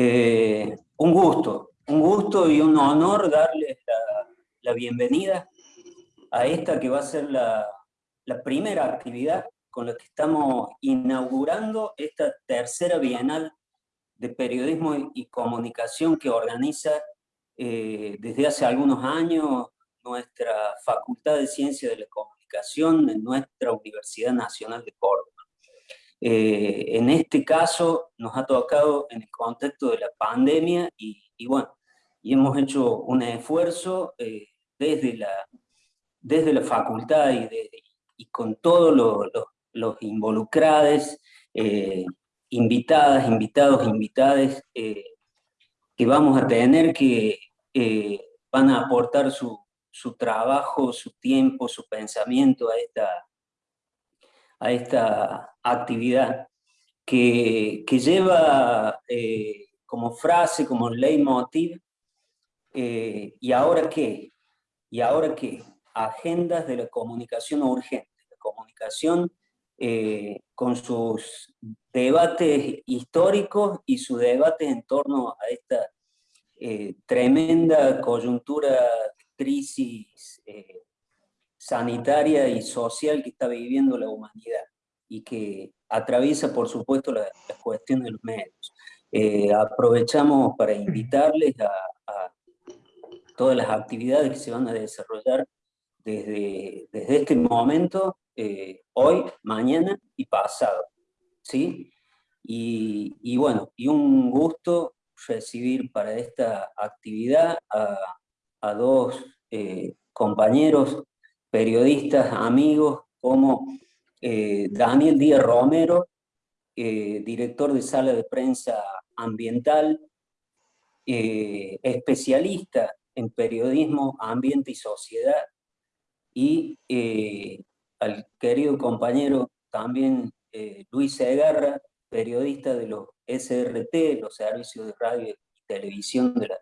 Eh, un gusto, un gusto y un honor darles la, bienvenida a esta que va a ser la, primera actividad con la que estamos inaugurando esta tercera Bienal de Periodismo y Comunicación que organiza eh, desde hace algunos años nuestra Facultad de Ciencias de la Comunicación en nuestra Universidad Nacional de Córdoba. Eh, en este caso nos ha tocado en el contexto de la pandemia y, bueno, y hemos hecho un esfuerzo eh, desde, la, desde la facultad y, con todos los, involucrados, eh, invitadas, invitados, invitadas, que vamos a tener que van a aportar su, su trabajo, su tiempo, su pensamiento a esta, a esta actividad que, que lleva eh, como frase, como leitmotiv, eh, ¿y ahora qué? ¿Y ahora qué? Agendas de la comunicación urgente, la comunicación eh, con sus debates históricos y sus debates en torno a esta tremenda coyuntura crisis sanitaria y social que está viviendo la humanidad y que atraviesa, por supuesto, la, cuestión de los medios. Eh, aprovechamos para invitarles a, todas las actividades que se van a desarrollar desde, desde este momento, eh, hoy, mañana y pasado. ¿sí? Y, bueno, y un gusto recibir para esta actividad a, dos eh, compañeros periodistas, amigos, como eh, Daniel Díaz Romero, eh, director de sala de prensa ambiental, eh, especialista en periodismo, ambiente y sociedad, y al querido compañero también Luis Segarra, periodista de los SRT, los servicios de radio y televisión de la,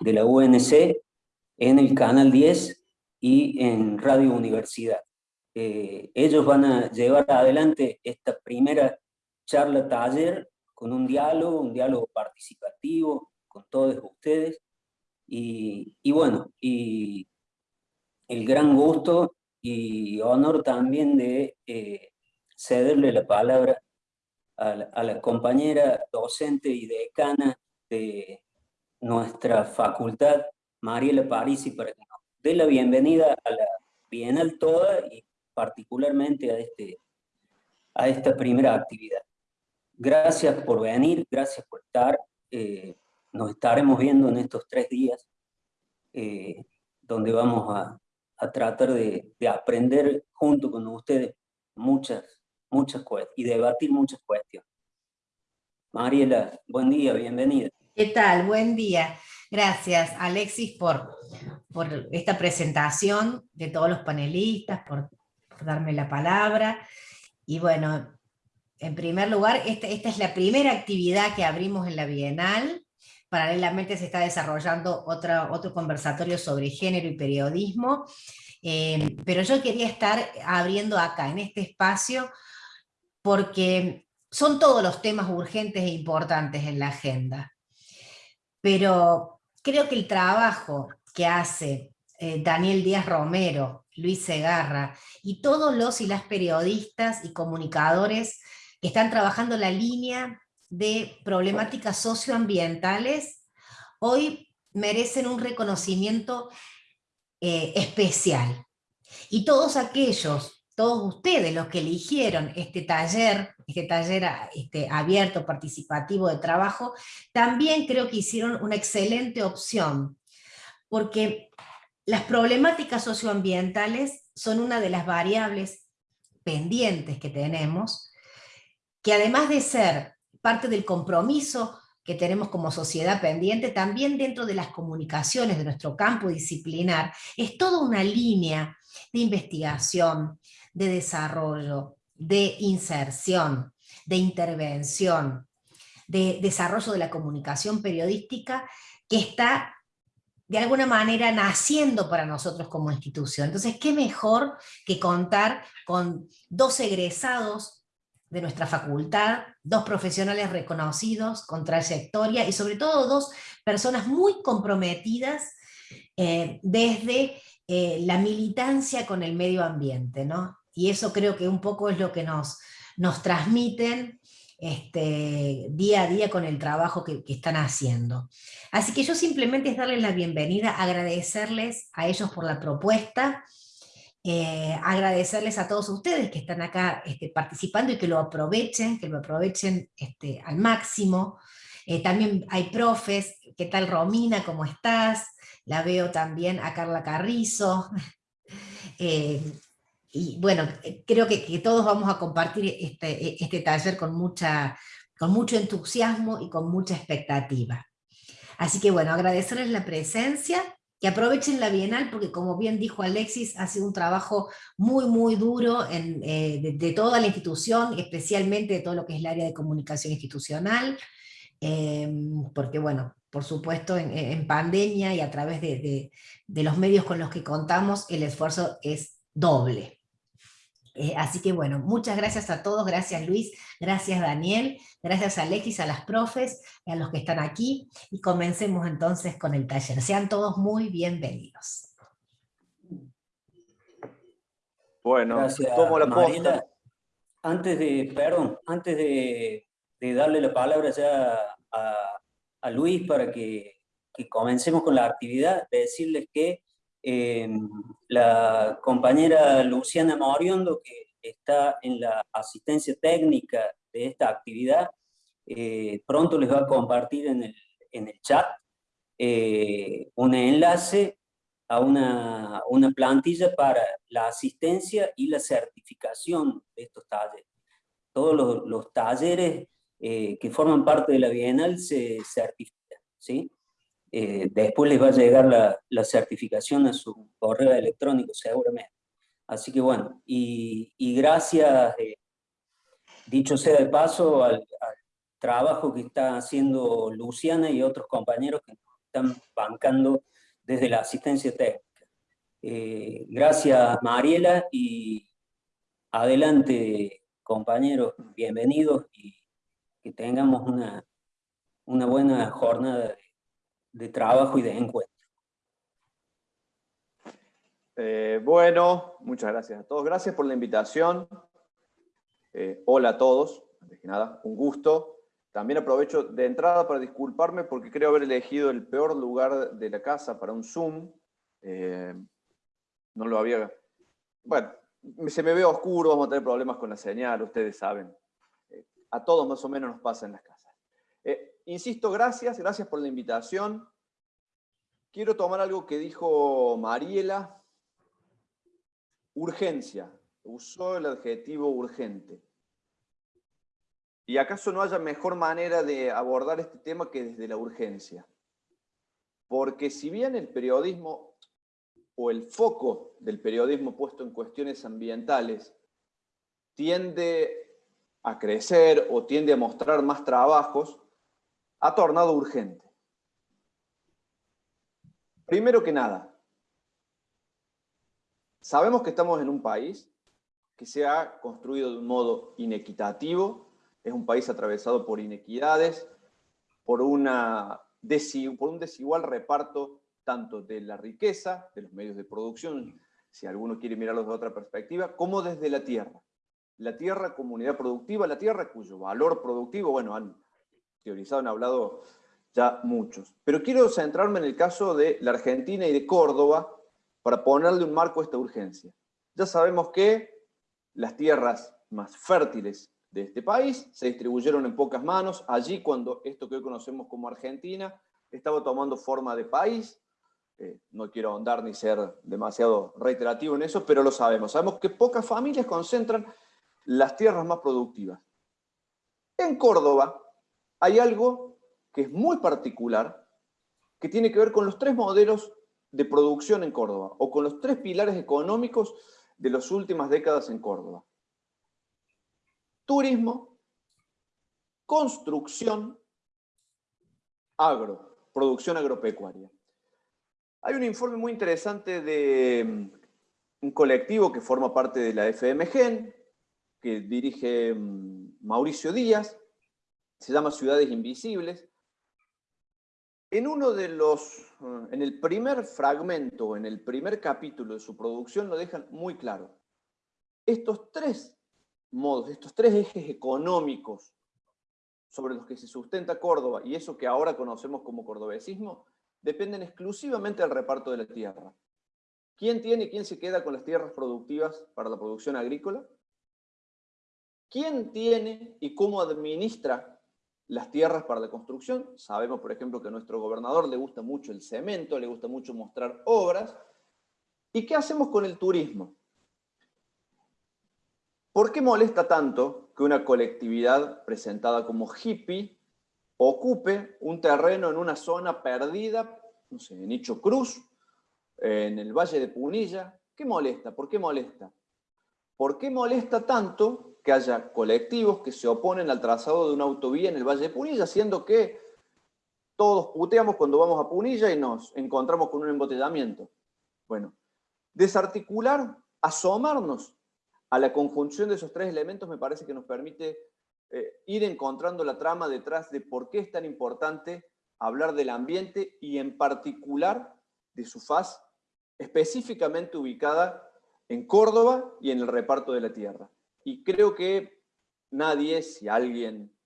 de la UNC, en el Canal 10, y en Radio Universidad. Eh, ellos van a llevar adelante esta primera charla taller con un diálogo, un diálogo participativo con todos ustedes. Y, bueno, y el gran gusto y honor también de eh, cederle la palabra a la, compañera docente y decana de nuestra facultad, Mariela Parisi, para que de la bienvenida a la Bienal toda y particularmente a, este, a esta primera actividad. Gracias por venir, gracias por estar. Eh, nos estaremos viendo en estos tres días, eh, donde vamos a, a tratar de, de, aprender junto con ustedes muchas, muchas cuestiones y debatir muchas cuestiones. Mariela, buen día, bienvenida. ¿Qué tal? Buen día. Gracias, Alexis, por, por esta presentación de todos los panelistas, por, darme la palabra. Y bueno, en primer lugar, esta, esta, es la primera actividad que abrimos en la Bienal. Paralelamente se está desarrollando otra, otro conversatorio sobre género y periodismo. Eh, pero yo quería estar abriendo acá, en este espacio, porque son todos los temas urgentes e importantes en la agenda. Pero creo que el trabajo que hace eh, Daniel Díaz Romero, Luis Segarra y todos los y las periodistas y comunicadores que están trabajando la línea de problemáticas socioambientales, hoy merecen un reconocimiento eh, especial. Y todos aquellos todos ustedes los que eligieron este taller, este taller este, abierto, participativo de trabajo, también creo que hicieron una excelente opción, porque las problemáticas socioambientales son una de las variables pendientes que tenemos, que además de ser parte del compromiso que tenemos como sociedad pendiente, también dentro de las comunicaciones de nuestro campo disciplinar, es toda una línea de investigación, de desarrollo, de inserción, de intervención, de desarrollo de la comunicación periodística que está de alguna manera naciendo para nosotros como institución. Entonces, ¿qué mejor que contar con dos egresados de nuestra facultad, dos profesionales reconocidos con trayectoria y sobre todo dos personas muy comprometidas eh, desde eh, la militancia con el medio ambiente, ¿no? Y eso creo que un poco es lo que nos, nos transmiten este, día a día con el trabajo que, están haciendo. Así que yo simplemente es darles la bienvenida, agradecerles a ellos por la propuesta, eh, agradecerles a todos ustedes que están acá este, participando y que lo aprovechen, que lo aprovechen este, al máximo. Eh, también hay profes, ¿qué tal Romina? ¿Cómo estás? La veo también a Carla Carrizo. Eh, y bueno, creo que, todos vamos a compartir este, este taller con, mucha, con mucho entusiasmo y con mucha expectativa. Así que bueno, agradecerles la presencia que aprovechen la Bienal porque como bien dijo Alexis, ha sido un trabajo muy muy duro eh, de, toda la institución, especialmente de todo lo que es el área de comunicación institucional, em, porque bueno, por supuesto en, pandemia y a través de, los medios con los que contamos, el esfuerzo es doble. Eh, así que bueno, muchas gracias a todos, gracias Luis, gracias Daniel, gracias a Alexis, a las profes, a los que están aquí, y comencemos entonces con el taller. Sean todos muy bienvenidos. Bueno, gracias, tomo la Antes de, perdón, antes de, darle la palabra ya a, Luis para que, que comencemos con la actividad, de decirles que La compañera Luciana Moriondo, que está en la asistencia técnica de esta actividad, eh, pronto les va a compartir en el, en el chat eh, un enlace a una, una, plantilla para la asistencia y la certificación de estos talleres. Todos los, los talleres eh, que forman parte de la Bienal se certifican, ¿sí? Eh, después les va a llegar la, certificación a su correo electrónico seguramente. Así que bueno, y, gracias, eh, dicho sea de paso, al, trabajo que está haciendo Luciana y otros compañeros que están bancando desde la asistencia técnica. Eh, gracias Mariela y adelante compañeros, bienvenidos y que tengamos una, buena jornada de trabajo y de encuentro. Eh, bueno, muchas gracias a todos. Gracias por la invitación. Eh, hola a todos, antes que nada, un gusto. También aprovecho de entrada para disculparme porque creo haber elegido el peor lugar de la casa para un Zoom. Eh, no lo había... Bueno, se me ve oscuro, vamos a tener problemas con la señal, ustedes saben. a todos más o menos nos pasa en las casas. Insisto, gracias, gracias por la invitación. Quiero tomar algo que dijo Mariela. Urgencia. Usó el adjetivo urgente. ¿Y acaso no haya mejor manera de abordar este tema que desde la urgencia? Porque si bien el periodismo o el foco del periodismo puesto en cuestiones ambientales tiende a crecer o tiende a mostrar más trabajos, ha tornado urgente. Primero que nada, sabemos que estamos en un país que se ha construido de un modo inequitativo, es un país atravesado por inequidades, por, un desigual reparto tanto de la riqueza, de los medios de producción, si alguno quiere mirarlo de otra perspectiva, como desde la tierra. La tierra, comunidad productiva, la tierra cuyo valor productivo, bueno, han teorizado, han hablado ya muchos. Pero quiero centrarme en el caso de la Argentina y de Córdoba para ponerle un marco a esta urgencia. Ya sabemos que las tierras más fértiles de este país se distribuyeron en pocas manos, allí cuando esto que hoy conocemos como Argentina estaba tomando forma de país, eh, no quiero ahondar ni ser demasiado reiterativo en eso, pero lo sabemos. Sabemos que pocas familias concentran las tierras más productivas. En Córdoba, hay algo que es muy particular, que tiene que ver con los tres modelos de producción en Córdoba, o con los tres pilares económicos de las últimas décadas en Córdoba. Turismo, construcción, agro, producción agropecuaria. Hay un informe muy interesante de mm, un colectivo que forma parte de la FMGEN, que dirige mm, Mauricio Díaz, se llama Ciudades Invisibles. En uno de los, eh, en el primer fragmento, en el primer capítulo de su producción, lo dejan muy claro. Estos tres modos, estos tres ejes económicos sobre los que se sustenta Córdoba y eso que ahora conocemos como cordobesismo, dependen exclusivamente del reparto de la tierra. ¿Quién tiene y quién se queda con las tierras productivas para la producción agrícola? ¿Quién tiene y cómo administra las tierras para la construcción? Sabemos, por ejemplo, que a nuestro gobernador le gusta mucho el cemento, le gusta mucho mostrar obras. ¿Y qué hacemos con el turismo? ¿Por qué molesta tanto que una colectividad presentada como hippie ocupe un terreno en una zona perdida, no sé, en Icho Cruz, en el Valle de Punilla. ¿Qué molesta? ¿Por qué molesta? ¿Por qué molesta tanto que haya colectivos que se oponen al trazado de una autovía en el Valle de Punilla, siendo que todos puteamos cuando vamos a Punilla y nos encontramos con un embotellamiento? Bueno, desarticular, asomarnos a la conjunción de esos tres elementos me parece que nos permite eh, ir encontrando la trama detrás de por qué es tan importante hablar del ambiente y en particular de su faz específicamente ubicada en Córdoba y en el reparto de la tierra. Y creo que nadie, si alguien,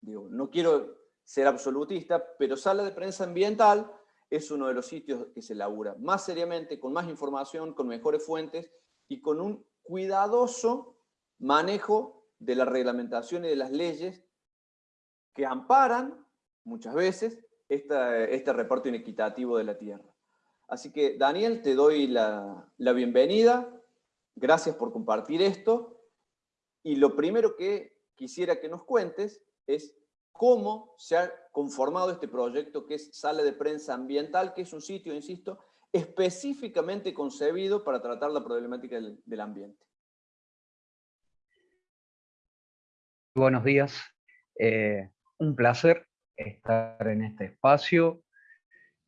digo, no quiero ser absolutista, pero Sala de Prensa Ambiental es uno de los sitios que se labura más seriamente, con más información, con mejores fuentes y con un cuidadoso manejo de la reglamentación y de las leyes que amparan, muchas veces, este reparto inequitativo de la tierra. Así que, Daniel, te doy la, bienvenida. Gracias por compartir esto. Y lo primero que quisiera que nos cuentes es cómo se ha conformado este proyecto que es Sala de Prensa Ambiental, que es un sitio, insisto, específicamente concebido para tratar la problemática del, ambiente. Buenos días. Eh, un placer estar en este espacio.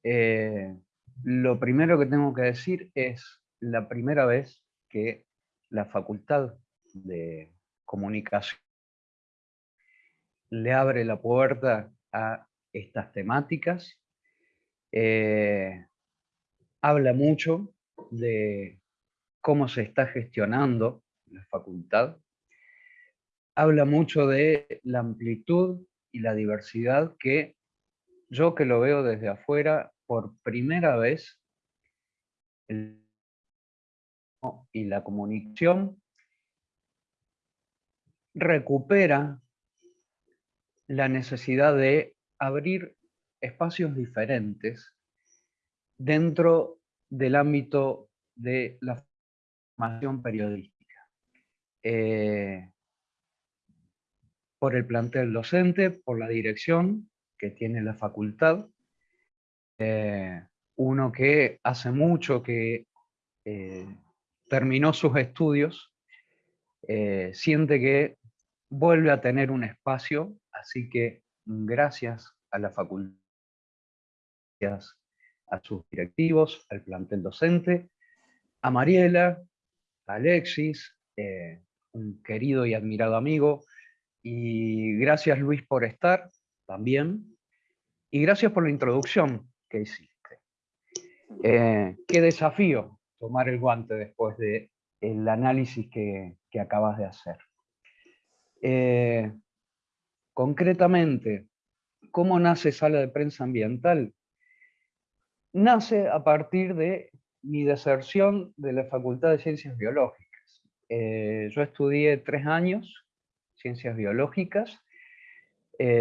Eh, lo primero que tengo que decir es la primera vez que la Facultad de Comunicación le abre la puerta a estas temáticas. Eh, habla mucho de cómo se está gestionando la facultad. Habla mucho de la amplitud y la diversidad que yo que lo veo desde afuera por primera vez y la comunicación recupera la necesidad de abrir espacios diferentes dentro del ámbito de la formación periodística. Eh, por el plantel docente, por la dirección que tiene la facultad, eh, uno que hace mucho que eh, terminó sus estudios, eh, siente que vuelve a tener un espacio, así que gracias a la facultad, a sus directivos, al plantel docente, a Mariela, a Alexis, un querido y admirado amigo, y gracias Luis por estar también, y gracias por la introducción, que hiciste. Eh, qué desafío tomar el guante después del el análisis que, acabas de hacer. Eh, concretamente, ¿cómo nace Sala de Prensa Ambiental? Nace a partir de mi deserción de la Facultad de Ciencias Biológicas. Eh, yo estudié tres años, Ciencias Biológicas.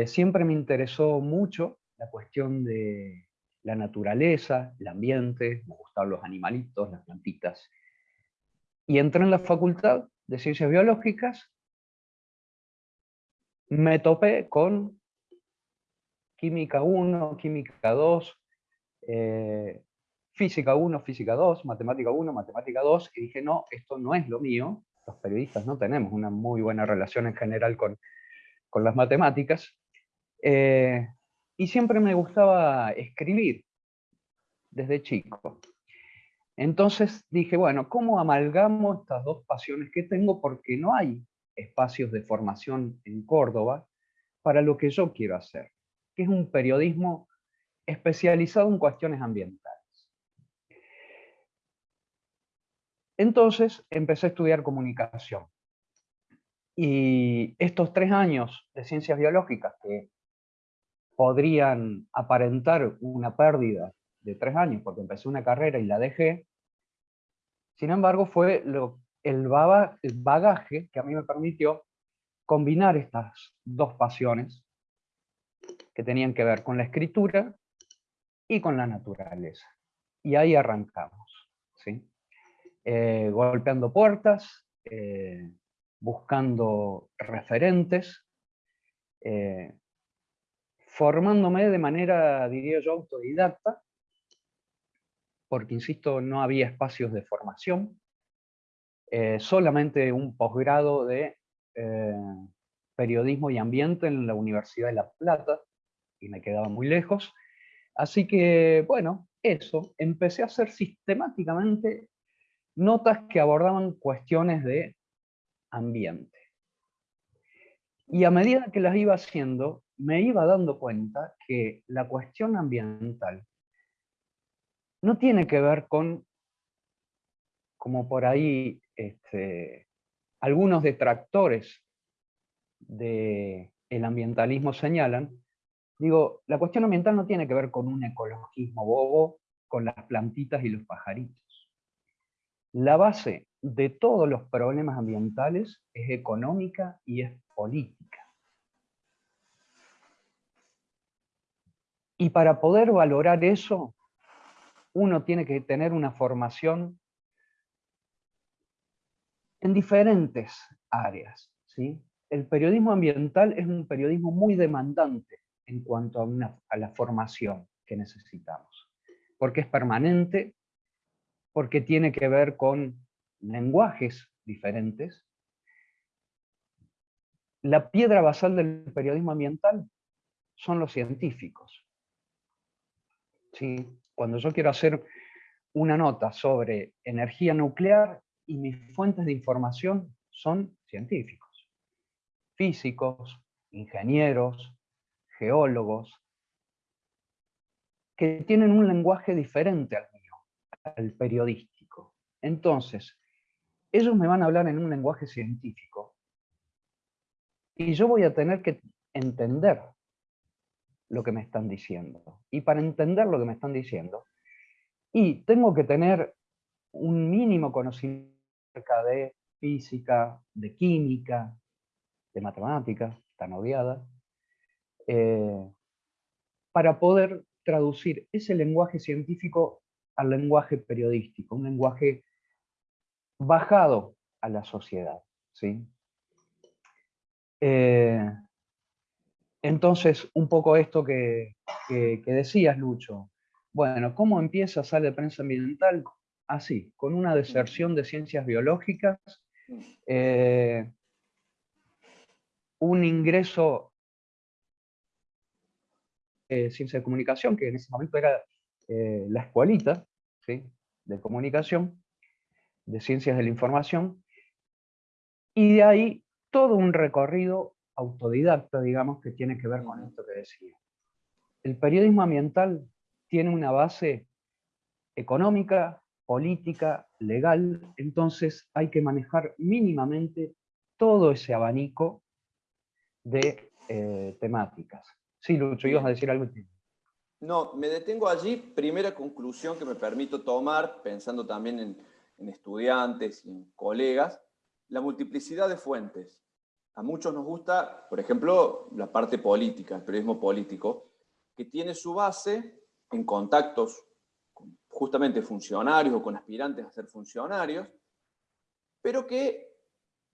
siempre me interesó mucho la cuestión de la naturaleza, el ambiente, me gustaban los animalitos, las plantitas. Y entré en la Facultad de Ciencias Biológicas, me topé con Química 1, Química 2, eh, Física 1, Física 2, Matemática 1, Matemática 2, y dije, no, esto no es lo mío, los periodistas no tenemos una muy buena relación en general con, con las matemáticas. Eh, y siempre me gustaba escribir desde chico. Entonces dije, bueno, ¿cómo amalgamo estas dos pasiones que tengo? Porque no hay espacios de formación en Córdoba para lo que yo quiero hacer, que es un periodismo especializado en cuestiones ambientales. Entonces empecé a estudiar comunicación. Y estos tres años de ciencias biológicas que podrían aparentar una pérdida de tres años porque empecé una carrera y la dejé, sin embargo fue lo, el, bagaje que a mí me permitió combinar estas dos pasiones que tenían que ver con la escritura y con la naturaleza. Y ahí arrancamos, ¿sí? Eh, golpeando puertas, eh, buscando referentes, eh, formándome de manera, diría yo, autodidacta, porque, insisto, no había espacios de formación, solamente un posgrado de periodismo y ambiente en la Universidad de La Plata, y me quedaba muy lejos, así que, bueno, eso, empecé a hacer sistemáticamente notas que abordaban cuestiones de ambiente. Y a medida que las iba haciendo, me iba dando cuenta que la cuestión ambiental no tiene que ver con, como por ahí este, algunos detractores del ambientalismo señalan, digo, la cuestión ambiental no tiene que ver con un ecologismo bobo, con las plantitas y los pajaritos. La base de todos los problemas ambientales es económica y es política. Y para poder valorar eso, uno tiene que tener una formación en diferentes áreas. ¿sí? El periodismo ambiental es un periodismo muy demandante en cuanto a, a la formación que necesitamos, porque es permanente, porque tiene que ver con lenguajes diferentes. La piedra basal del periodismo ambiental son los científicos. Cuando yo quiero hacer una nota sobre energía nuclear y mis fuentes de información son científicos, físicos, ingenieros, geólogos, que tienen un lenguaje diferente al al periodístico. Entonces, ellos me van a hablar en un lenguaje científico y yo voy a tener que entender lo que me están diciendo. Y para entender lo que me están diciendo, y tengo que tener un mínimo conocimiento de física, de química, de matemática, tan odiada, eh, para poder traducir ese lenguaje científico al lenguaje periodístico, un lenguaje bajado a la sociedad. ¿sí? Eh, entonces, un poco esto que, decías, Lucho. Bueno, ¿cómo empieza Sale de Prensa Ambiental? Así, con una deserción de ciencias biológicas, eh, un ingreso de ciencia de comunicación, que en ese momento era eh, la escuelita ¿sí? de comunicación, de ciencias de la información, y de ahí todo un recorrido autodidacta, digamos, que tiene que ver con esto que decía. El periodismo ambiental tiene una base económica, política, legal, entonces hay que manejar mínimamente todo ese abanico de eh, temáticas. Sí, Lucho, ibas a decir algo. No, me detengo allí. Primera conclusión que me permito tomar, pensando también en, estudiantes y en colegas, la multiplicidad de fuentes. A muchos nos gusta, por ejemplo, la parte política, el periodismo político, que tiene su base en contactos con justamente funcionarios o con aspirantes a ser funcionarios, pero que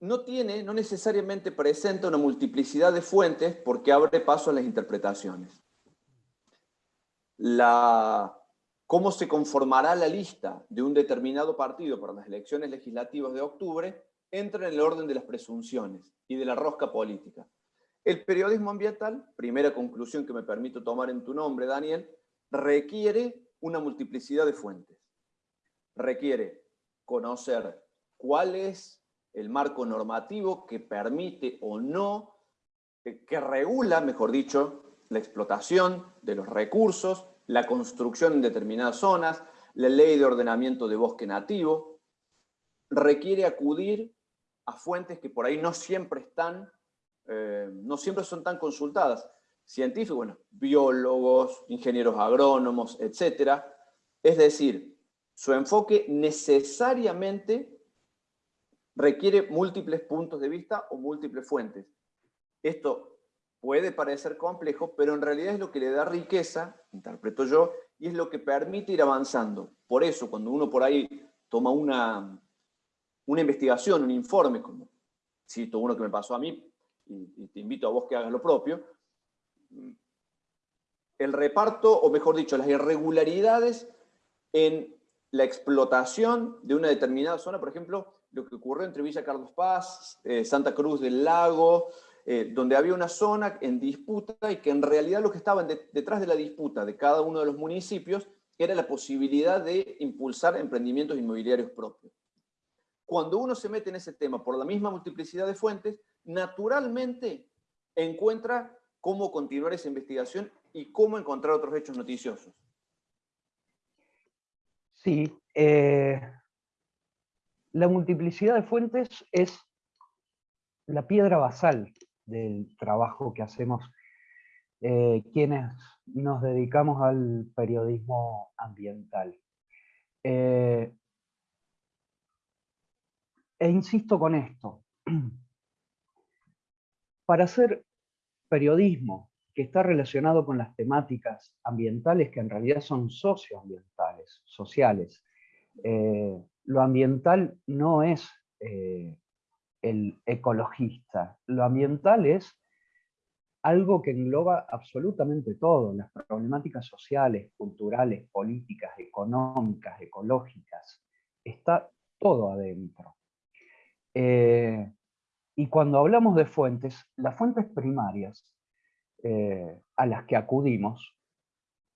no tiene, no necesariamente presenta una multiplicidad de fuentes porque abre paso a las interpretaciones. La, cómo se conformará la lista de un determinado partido para las elecciones legislativas de octubre, entra en el orden de las presunciones y de la rosca política. El periodismo ambiental, primera conclusión que me permito tomar en tu nombre, Daniel, requiere una multiplicidad de fuentes. Requiere conocer cuál es el marco normativo que permite o no, que regula, mejor dicho, la explotación de los recursos, la construcción en determinadas zonas, la ley de ordenamiento de bosque nativo, requiere acudir a fuentes que por ahí no siempre están, eh, no siempre son tan consultadas. Científicos, bueno, biólogos, ingenieros agrónomos, etc. Es decir, su enfoque necesariamente requiere múltiples puntos de vista o múltiples fuentes. Esto puede parecer complejo, pero en realidad es lo que le da riqueza, interpreto yo, y es lo que permite ir avanzando. Por eso, cuando uno por ahí toma una, una investigación, un informe, como cito uno que me pasó a mí, y, te invito a vos que hagas lo propio, el reparto, o mejor dicho, las irregularidades en la explotación de una determinada zona, por ejemplo, lo que ocurrió entre Villa Carlos Paz, eh, Santa Cruz del Lago, eh, donde había una zona en disputa y que en realidad lo que estaba detrás de la disputa de cada uno de los municipios era la posibilidad de impulsar emprendimientos inmobiliarios propios. Cuando uno se mete en ese tema por la misma multiplicidad de fuentes, naturalmente encuentra cómo continuar esa investigación y cómo encontrar otros hechos noticiosos. Sí, eh, la multiplicidad de fuentes es la piedra basal del trabajo que hacemos eh, quienes nos dedicamos al periodismo ambiental. Eh, e insisto con esto, para hacer periodismo que está relacionado con las temáticas ambientales que en realidad son socioambientales, sociales, eh, lo ambiental no es el ecologista. Lo ambiental es algo que engloba absolutamente todo, las problemáticas sociales, culturales, políticas, económicas, ecológicas. Está todo adentro. Eh, y cuando hablamos de fuentes, las fuentes primarias eh, a las que acudimos,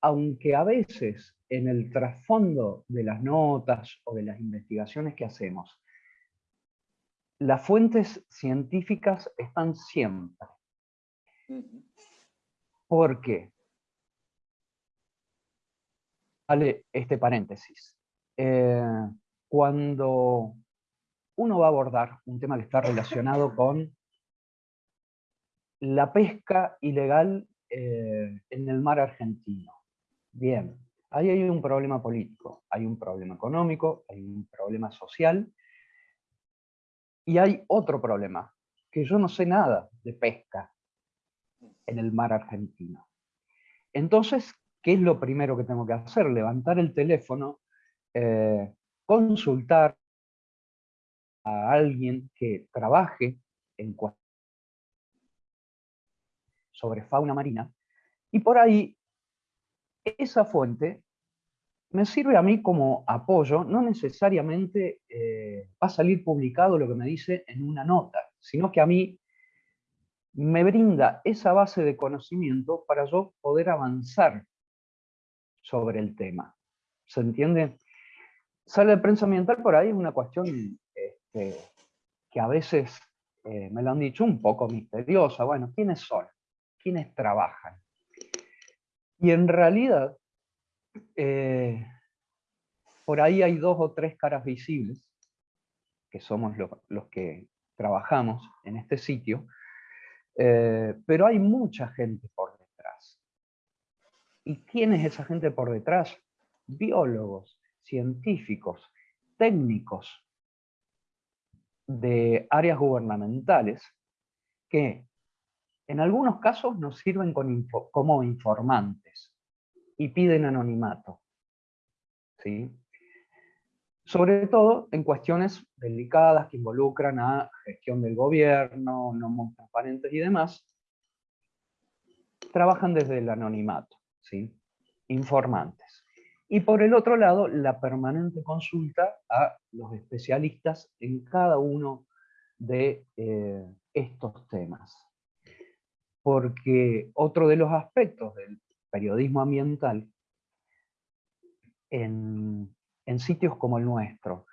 aunque a veces en el trasfondo de las notas o de las investigaciones que hacemos las fuentes científicas están siempre. ¿Por qué? Vale este paréntesis. Eh, cuando uno va a abordar un tema que está relacionado con la pesca ilegal eh, en el mar argentino. Bien, ahí hay un problema político, hay un problema económico, hay un problema social, y hay otro problema, que yo no sé nada de pesca en el mar argentino. Entonces, ¿qué es lo primero que tengo que hacer? Levantar el teléfono, eh, consultar a alguien que trabaje en sobre fauna marina, y por ahí esa fuente me sirve a mí como apoyo, no necesariamente eh, va a salir publicado lo que me dice en una nota, sino que a mí me brinda esa base de conocimiento para yo poder avanzar sobre el tema. ¿Se entiende? Sale de prensa ambiental por ahí es una cuestión que a veces eh, me lo han dicho un poco misteriosa. Bueno, ¿quiénes son? ¿Quiénes trabajan? Y en realidad eh, por ahí hay dos o tres caras visibles, que somos los que trabajamos en este sitio, eh, pero hay mucha gente por detrás. ¿Y quién es esa gente por detrás? Biólogos, científicos, técnicos de áreas gubernamentales que en algunos casos nos sirven como informantes y piden anonimato. ¿sí? Sobre todo en cuestiones delicadas que involucran a gestión del gobierno, no muy transparentes y demás, trabajan desde el anonimato, ¿sí? informantes. Y por el otro lado, la permanente consulta a los especialistas en cada uno de eh, estos temas. Porque otro de los aspectos del periodismo ambiental en, sitios como el nuestro.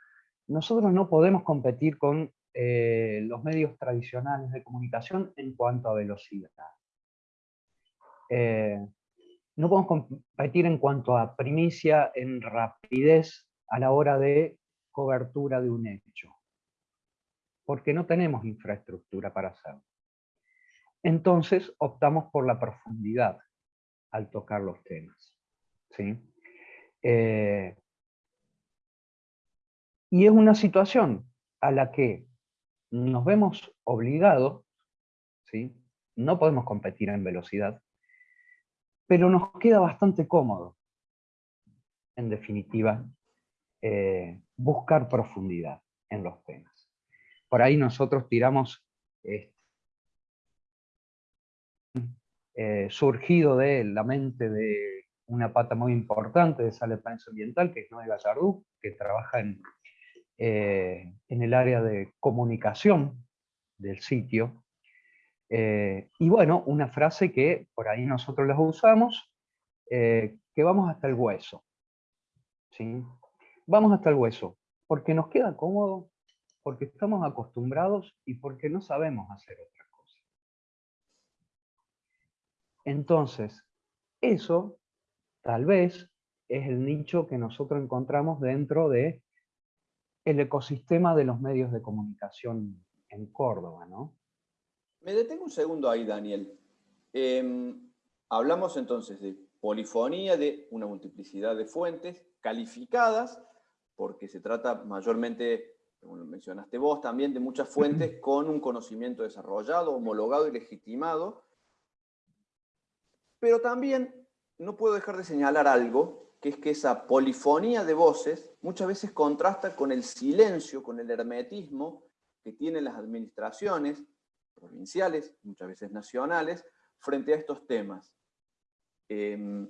Nosotros no podemos competir con eh, los medios tradicionales de comunicación en cuanto a velocidad. Eh, no podemos competir en cuanto a primicia, en rapidez a la hora de cobertura de un hecho, porque no tenemos infraestructura para hacerlo. Entonces optamos por la profundidad al tocar los temas. ¿sí? Eh, y es una situación a la que nos vemos obligados, ¿sí? no podemos competir en velocidad, pero nos queda bastante cómodo, en definitiva, eh, buscar profundidad en los temas. Por ahí nosotros tiramos este, eh, surgido de la mente de una pata muy importante de Sale Prensa Ambiental, que es Noé Gallardú, que trabaja eh, en el área de comunicación del sitio. Eh, y bueno, una frase que por ahí nosotros las usamos, que vamos hasta el hueso. ¿sí? Vamos hasta el hueso, porque nos queda cómodo, porque estamos acostumbrados y porque no sabemos hacer otra cosa. Entonces, eso tal vez es el nicho que nosotros encontramos dentro de el ecosistema de los medios de comunicación en Córdoba, ¿no? Me detengo un segundo ahí, Daniel. Em, hablamos entonces de polifonía, de una multiplicidad de fuentes calificadas, porque se trata mayormente, como lo mencionaste vos, también de muchas fuentes con un conocimiento desarrollado, homologado y legitimado. Pero también no puedo dejar de señalar algo, que es que esa polifonía de voces muchas veces contrasta con el silencio, con el hermetismo que tienen las administraciones provinciales, muchas veces nacionales, frente a estos temas. Em,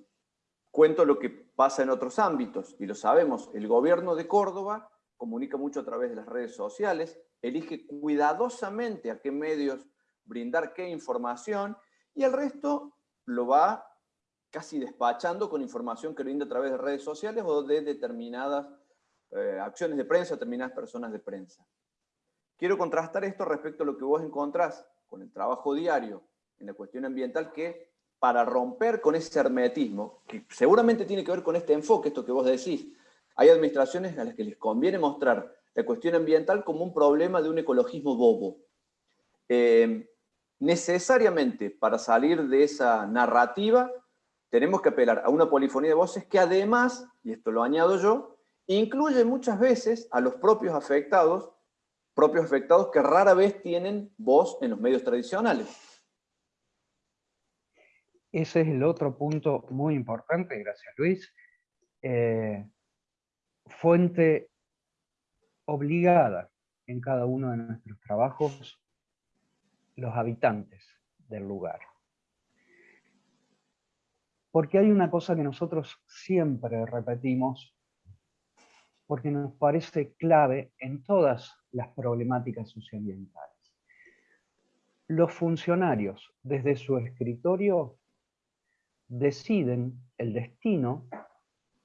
Cuento lo que pasa en otros ámbitos, y lo sabemos, el gobierno de Córdoba comunica mucho a través de las redes sociales, elige cuidadosamente a qué medios brindar qué información, y el resto lo va casi despachando con información que brinda a través de redes sociales o de determinadas eh, acciones de prensa, determinadas personas de prensa. Quiero contrastar esto respecto a lo que vos encontrás con el trabajo diario en la cuestión ambiental que para romper con ese hermetismo, que seguramente tiene que ver con este enfoque, esto que vos decís. Hay administraciones a las que les conviene mostrar la cuestión ambiental como un problema de un ecologismo bobo. Eh, necesariamente, para salir de esa narrativa, tenemos que apelar a una polifonía de voces que además, y esto lo añado yo, incluye muchas veces a los propios afectados, propios afectados que rara vez tienen voz en los medios tradicionales. Ese es el otro punto muy importante, gracias Luis. Eh, fuente obligada en cada uno de nuestros trabajos, los habitantes del lugar. Porque hay una cosa que nosotros siempre repetimos, porque nos parece clave en todas las problemáticas socioambientales. Los funcionarios, desde su escritorio, deciden el destino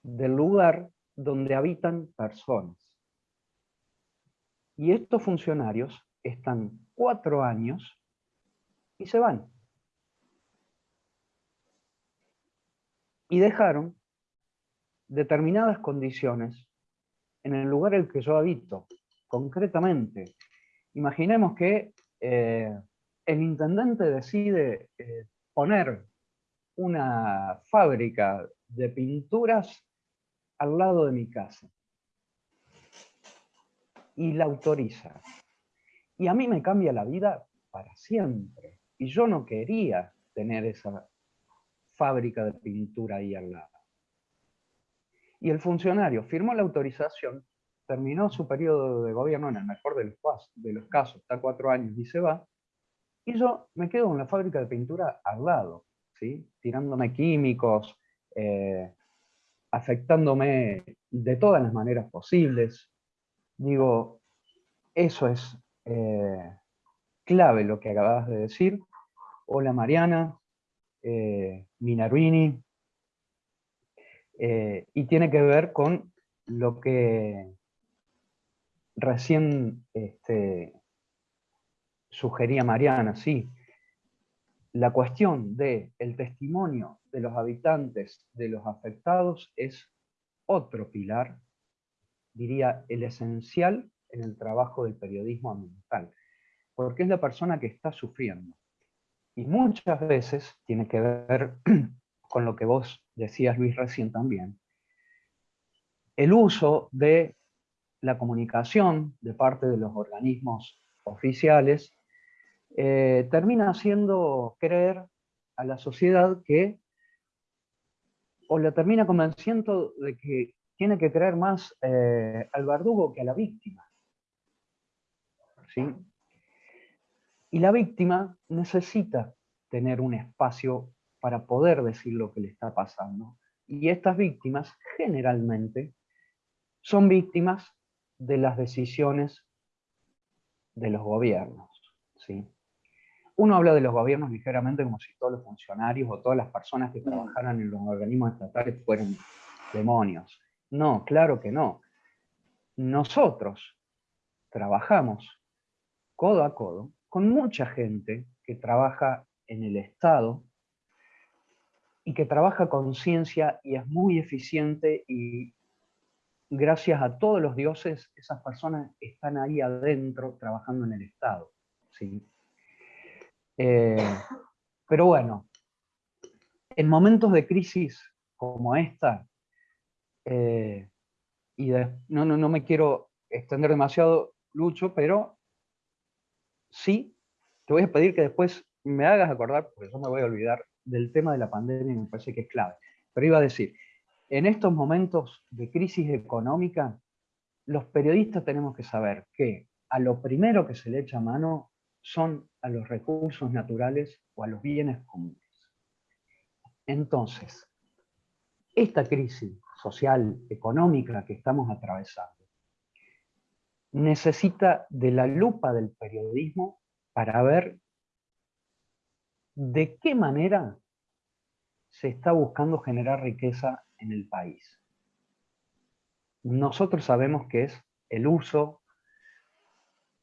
del lugar donde habitan personas. Y estos funcionarios están cuatro años y se van. Y dejaron determinadas condiciones en el lugar en el que yo habito. Concretamente, imaginemos que eh, el intendente decide eh, poner una fábrica de pinturas al lado de mi casa. Y la autoriza. Y a mí me cambia la vida para siempre. Y yo no quería tener esa fábrica de pintura ahí al lado. Y el funcionario firmó la autorización, terminó su periodo de gobierno, en el mejor de los, de los casos, está cuatro años y se va, y yo me quedo con la fábrica de pintura al lado tirándome químicos, eh, afectándome de todas las maneras posibles. Digo, eso es eh, clave lo que acabas de decir. Hola Mariana, eh, Minaruini, eh, y tiene que ver con lo que recién este, sugería Mariana, sí. La cuestión del el testimonio de los habitantes, de los afectados, es otro pilar, diría el esencial en el trabajo del periodismo ambiental, porque es la persona que está sufriendo. Y muchas veces tiene que ver con lo que vos decías, Luis, recién también, el uso de la comunicación de parte de los organismos oficiales eh, termina haciendo creer a la sociedad que, o la termina convenciendo de que tiene que creer más eh, al verdugo que a la víctima. ¿Sí? Y la víctima necesita tener un espacio para poder decir lo que le está pasando. Y estas víctimas generalmente son víctimas de las decisiones de los gobiernos. ¿sí? Uno habla de los gobiernos ligeramente como si todos los funcionarios o todas las personas que trabajaran en los organismos estatales fueran demonios. No, claro que no. Nosotros trabajamos codo a codo con mucha gente que trabaja en el Estado y que trabaja con ciencia y es muy eficiente y gracias a todos los dioses, esas personas están ahí adentro trabajando en el Estado. ¿sí? Eh, pero bueno, en momentos de crisis como esta, eh, y no, no, no me quiero extender demasiado, Lucho, pero sí, te voy a pedir que después me hagas acordar, porque yo me voy a olvidar del tema de la pandemia me parece que es clave. Pero iba a decir, en estos momentos de crisis económica, los periodistas tenemos que saber que a lo primero que se le echa mano son a los recursos naturales o a los bienes comunes. Entonces, esta crisis social, económica que estamos atravesando, necesita de la lupa del periodismo para ver de qué manera se está buscando generar riqueza en el país. Nosotros sabemos que es el uso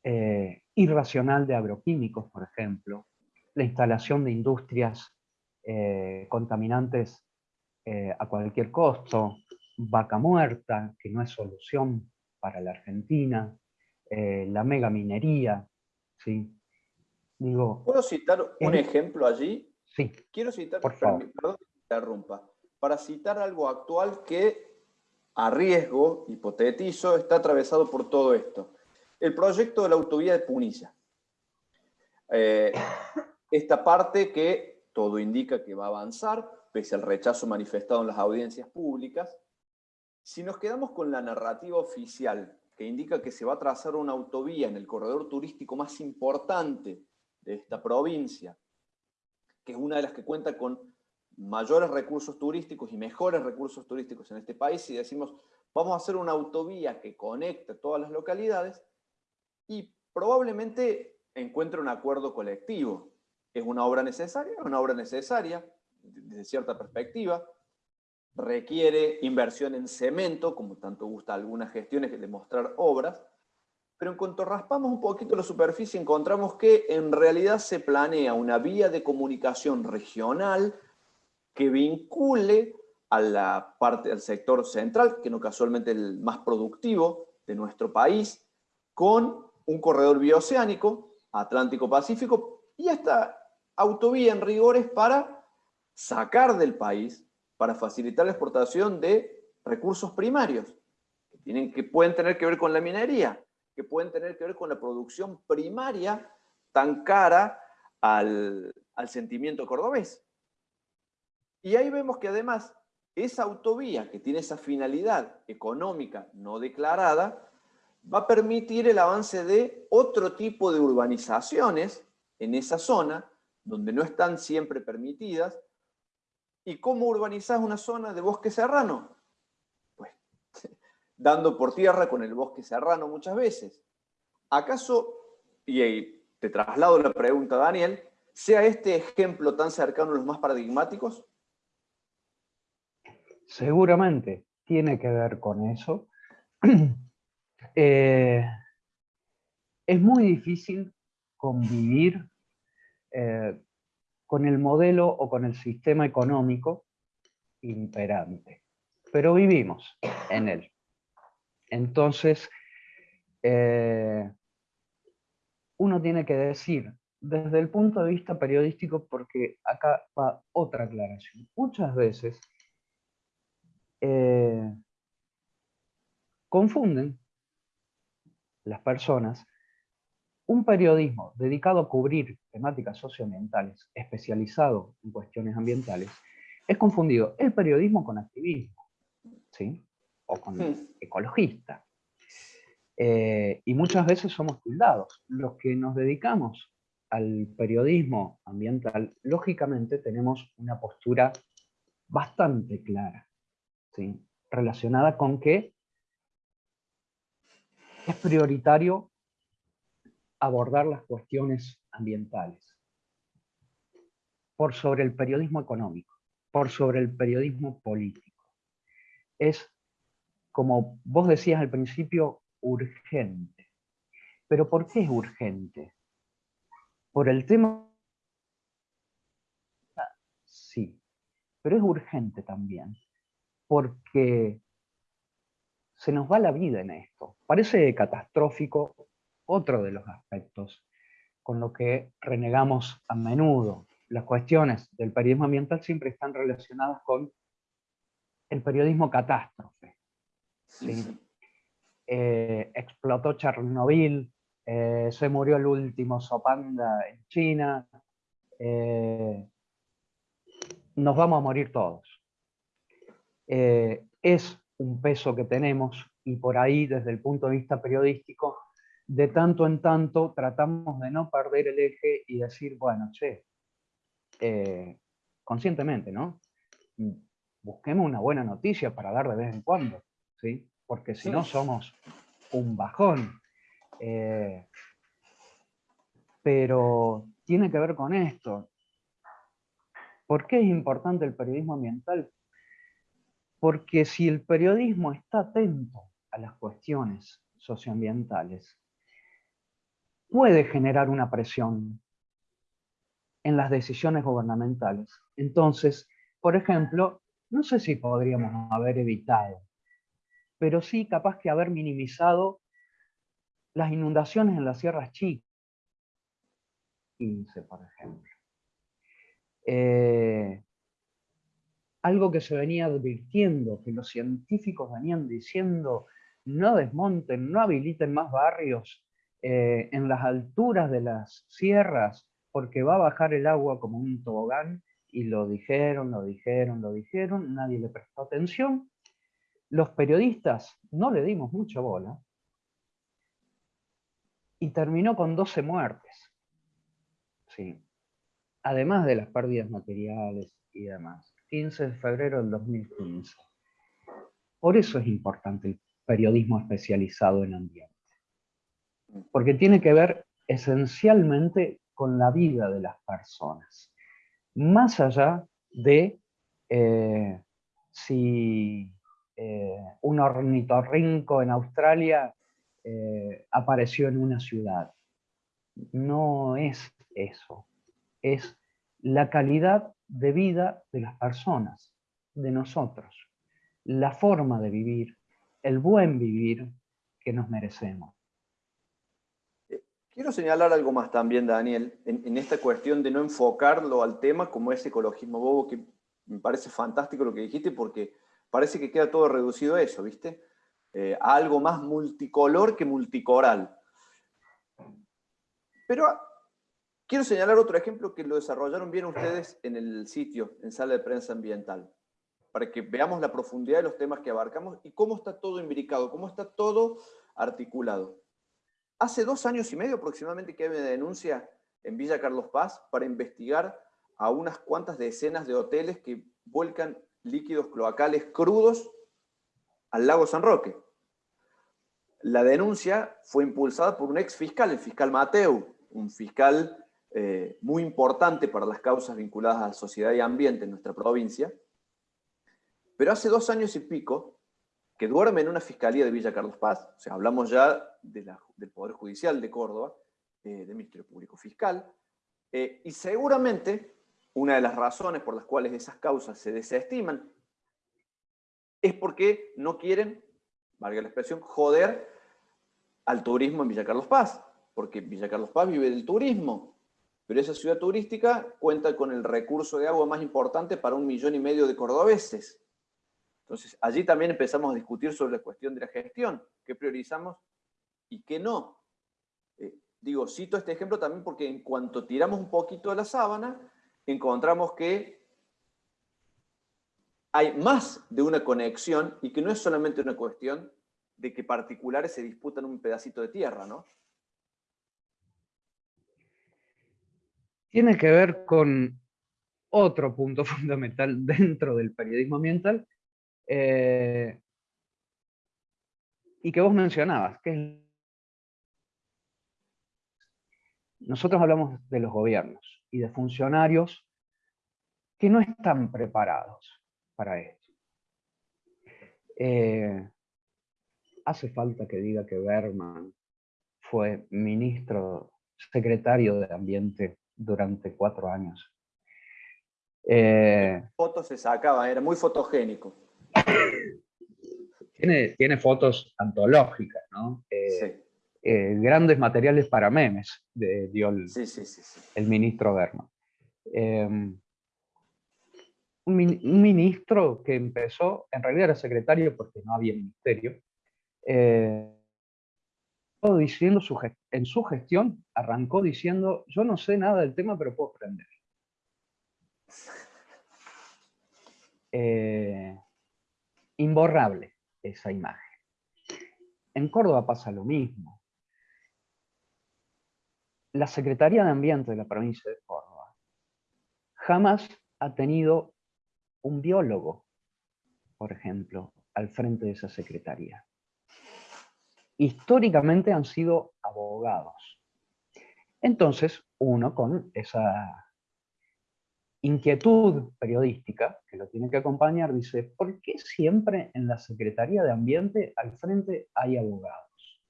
eh, irracional de agroquímicos, por ejemplo, la instalación de industrias eh, contaminantes eh, a cualquier costo, vaca muerta, que no es solución para la Argentina, la megaminería, ¿sí? Digo, ¿Puedo citar un ejemplo allí? Sí. Quiero citar, por favor. perdón que interrumpa, para citar algo actual que a riesgo, hipotetizo, está atravesado por todo esto. El proyecto de la autovía de Punilla. Eh, esta parte que todo indica que va a avanzar, pese al rechazo manifestado en las audiencias públicas. Si nos quedamos con la narrativa oficial, que indica que se va a trazar una autovía en el corredor turístico más importante de esta provincia, que es una de las que cuenta con mayores recursos turísticos y mejores recursos turísticos en este país y decimos, vamos a hacer una autovía que conecte todas las localidades y probablemente encuentre un acuerdo colectivo. ¿Es una obra necesaria? Es una obra necesaria, desde cierta perspectiva. Requiere inversión en cemento, como tanto gusta algunas gestiones que demostrar obras, pero en cuanto raspamos un poquito la superficie encontramos que en realidad se planea una vía de comunicación regional que vincule a la parte del sector central, que no casualmente el más productivo de nuestro país, con un corredor bioceánico, Atlántico-Pacífico, y esta autovía en rigores para sacar del país, para facilitar la exportación de recursos primarios, que, tienen, que pueden tener que ver con la minería, que pueden tener que ver con la producción primaria tan cara al, al sentimiento cordobés. Y ahí vemos que además esa autovía que tiene esa finalidad económica no declarada, va a permitir el avance de otro tipo de urbanizaciones en esa zona, donde no están siempre permitidas. ¿Y cómo urbanizás una zona de bosque serrano? Pues dando por tierra con el bosque serrano muchas veces. ¿Acaso, y ahí te traslado la pregunta Daniel, sea este ejemplo tan cercano a los más paradigmáticos? Seguramente tiene que ver con eso. Eh, es muy difícil convivir eh, con el modelo o con el sistema económico imperante. Pero vivimos en él. Entonces, eh, uno tiene que decir, desde el punto de vista periodístico, porque acá va otra aclaración. Muchas veces eh, confunden las personas un periodismo dedicado a cubrir temáticas socioambientales, especializado en cuestiones ambientales, es confundido el periodismo con activismo, ¿sí? o con ecologista. Eh, y muchas veces somos tildados. Los que nos dedicamos al periodismo ambiental, lógicamente tenemos una postura bastante clara, relacionada con que es prioritario abordar las cuestiones ambientales por sobre el periodismo económico, por sobre el periodismo político. Es, como vos decías al principio, urgente. ¿Pero por qué es urgente? Por el tema... Sí, pero es urgente también, porque se nos va la vida en esto. Parece catastrófico otro de los aspectos con lo que renegamos a menudo. Las cuestiones del periodismo ambiental siempre están relacionadas con el periodismo catástrofe. Eh, explotó Chernobyl, eh, se murió el último Sopanda en China, eh, nos vamos a morir todos. Eh, es un peso que tenemos y por ahí desde el punto de vista periodístico, de tanto en tanto tratamos de no perder el eje y decir, bueno, che, conscientemente, ¿no? Busquemos una buena noticia para dar de vez en cuando, ¿sí? Porque si no somos un bajón. Eh, pero tiene que ver con esto. ¿Por qué es importante el periodismo ambiental? Porque si el periodismo está atento a las cuestiones socioambientales, puede generar una presión en las decisiones gubernamentales. Entonces, por ejemplo, no sé si podríamos haber evitado, pero sí capaz que haber minimizado las inundaciones en las sierras chicas, 15 por ejemplo. Eh, algo que se venía advirtiendo, que los científicos venían diciendo, no desmonten, no habiliten más barrios eh, en las alturas de las sierras, porque va a bajar el agua como un tobogán, y lo dijeron, lo dijeron, lo dijeron, nadie le prestó atención. Los periodistas no le dimos mucha bola, y terminó con 12 muertes. Sí. Además de las pérdidas materiales y demás. 15 de febrero del 2015. Por eso es importante el periodismo especializado en ambiente. Porque tiene que ver esencialmente con la vida de las personas. Más allá de eh, si eh, un ornitorrinco en Australia eh, apareció en una ciudad. No es eso, es la calidad de vida de las personas, de nosotros, la forma de vivir, el buen vivir que nos merecemos. Eh, quiero señalar algo más también, Daniel, en, esta cuestión de no enfocarlo al tema como ese ecologismo bobo, que me parece fantástico lo que dijiste, porque parece que queda todo reducido a eso, ¿viste? Eh, algo más multicolor que multicoral. Pero quiero señalar otro ejemplo que lo desarrollaron bien ustedes en el sitio, en Sala de Prensa Ambiental, para que veamos la profundidad de los temas que abarcamos y cómo está todo imbricado, cómo está todo articulado. Hace dos años y medio aproximadamente que hay una denuncia en Villa Carlos Paz para investigar a unas cuantas decenas de hoteles que vuelcan líquidos cloacales crudos al lago San Roque. La denuncia fue impulsada por un ex fiscal, el fiscal Mateu, un fiscal eh, muy importante para las causas vinculadas a sociedad y ambiente en nuestra provincia, pero hace dos años y pico que duerme en una fiscalía de Villa Carlos Paz, o sea, hablamos ya del Poder Judicial de Córdoba, eh, del Ministerio Público Fiscal, eh, y seguramente una de las razones por las cuales esas causas se desestiman es porque no quieren, valga la expresión, joder al turismo en Villa Carlos Paz, porque Villa Carlos Paz vive del turismo, pero esa ciudad turística cuenta con el recurso de agua más importante para un millón y medio de cordobeses. Entonces, allí también empezamos a discutir sobre la cuestión de la gestión, qué priorizamos y qué no. Eh, digo, cito este ejemplo también porque en cuanto tiramos un poquito de la sábana, encontramos que hay más de una conexión y que no es solamente una cuestión de que particulares se disputan un pedacito de tierra, ¿no? Tiene que ver con otro punto fundamental dentro del periodismo ambiental, eh, y que vos mencionabas, que nosotros hablamos de los gobiernos y de funcionarios que no están preparados para esto. Eh, hace falta que diga que Berman fue ministro, secretario de Ambiente durante cuatro años. Eh, fotos se sacaba, era muy fotogénico. Tiene, fotos antológicas, ¿no? Eh, eh, grandes materiales para memes, de, dio el, el ministro Berman. Em, un, ministro que empezó, en realidad era secretario porque no había ministerio, diciendo su, en su gestión arrancó diciendo, yo no sé nada del tema, pero puedo aprender. imborrable esa imagen. En Córdoba pasa lo mismo. La Secretaría de Ambiente de la provincia de Córdoba jamás ha tenido un biólogo, por ejemplo, al frente de esa secretaría. Históricamente han sido abogados. Entonces, uno con esa inquietud periodística, que lo tiene que acompañar, dice, ¿por qué siempre en la Secretaría de Ambiente al frente hay abogados?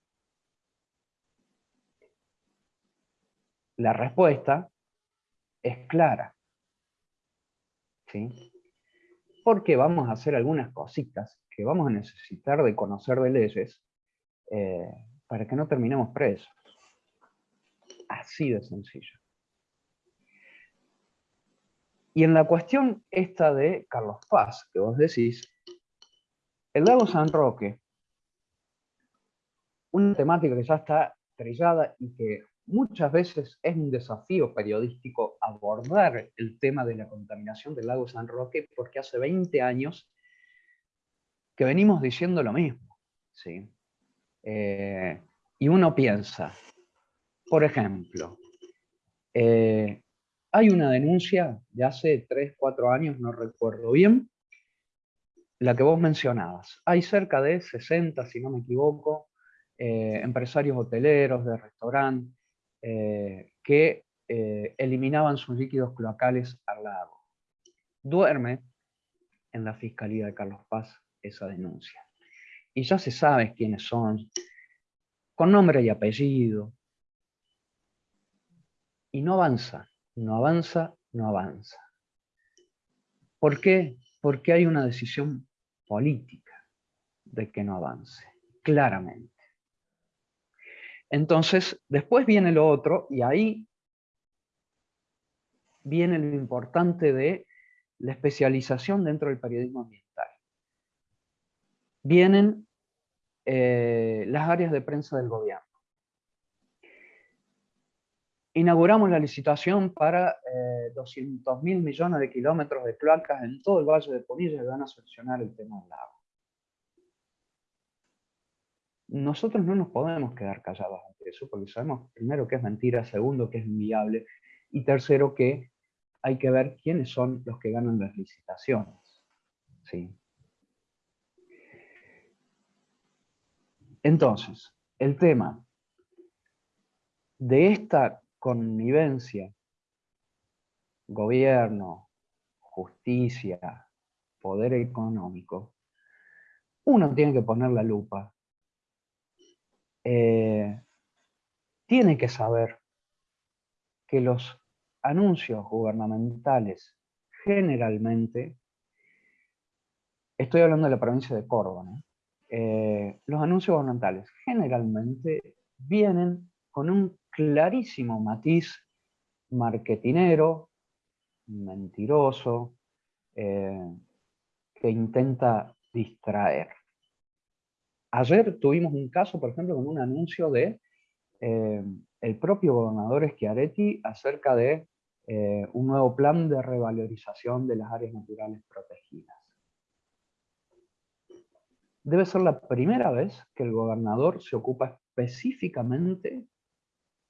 La respuesta es clara. ¿Sí? Porque vamos a hacer algunas cositas que vamos a necesitar de conocer de leyes eh, para que no terminemos presos. Así de sencillo. Y en la cuestión esta de Carlos Paz, que vos decís, el lago San Roque, una temática que ya está trillada y que muchas veces es un desafío periodístico abordar el tema de la contaminación del lago San Roque, porque hace 20 años que venimos diciendo lo mismo. ¿sí? Eh, y uno piensa, por ejemplo, eh, hay una denuncia de hace 3, 4 años, no recuerdo bien, la que vos mencionabas. Hay cerca de 60, si no me equivoco, eh, empresarios hoteleros, de restaurante, que eliminaban sus líquidos cloacales al lago. Duerme en la Fiscalía de Carlos Paz esa denuncia. Y ya se sabe quiénes son, con nombre y apellido. Y no avanza no avanza, no avanza. ¿Por qué? Porque hay una decisión política de que no avance, claramente. Entonces, después viene lo otro, y ahí viene lo importante de la especialización dentro del periodismo ambiental. Vienen eh, las áreas de prensa del gobierno inauguramos la licitación para 200 eh, mil millones de kilómetros de cloacas en todo el Valle de Punilla que van a solucionar el tema del agua. Nosotros no nos podemos quedar callados ante eso, porque sabemos primero que es mentira, segundo que es inviable, y tercero que hay que ver quiénes son los que ganan las licitaciones. ¿Sí? Entonces, el tema de esta connivencia, gobierno, justicia, poder económico, uno tiene que poner la lupa. Eh, tiene que saber que los anuncios gubernamentales generalmente, estoy hablando de la provincia de Córdoba, eh, los anuncios gubernamentales generalmente vienen con un clarísimo matiz marketinero, mentiroso, eh, que intenta distraer. Ayer tuvimos un caso, por ejemplo, con un anuncio de eh, el propio gobernador Schiaretti acerca de un nuevo plan de revalorización de las áreas naturales protegidas. Debe ser la primera vez que el gobernador se ocupa específicamente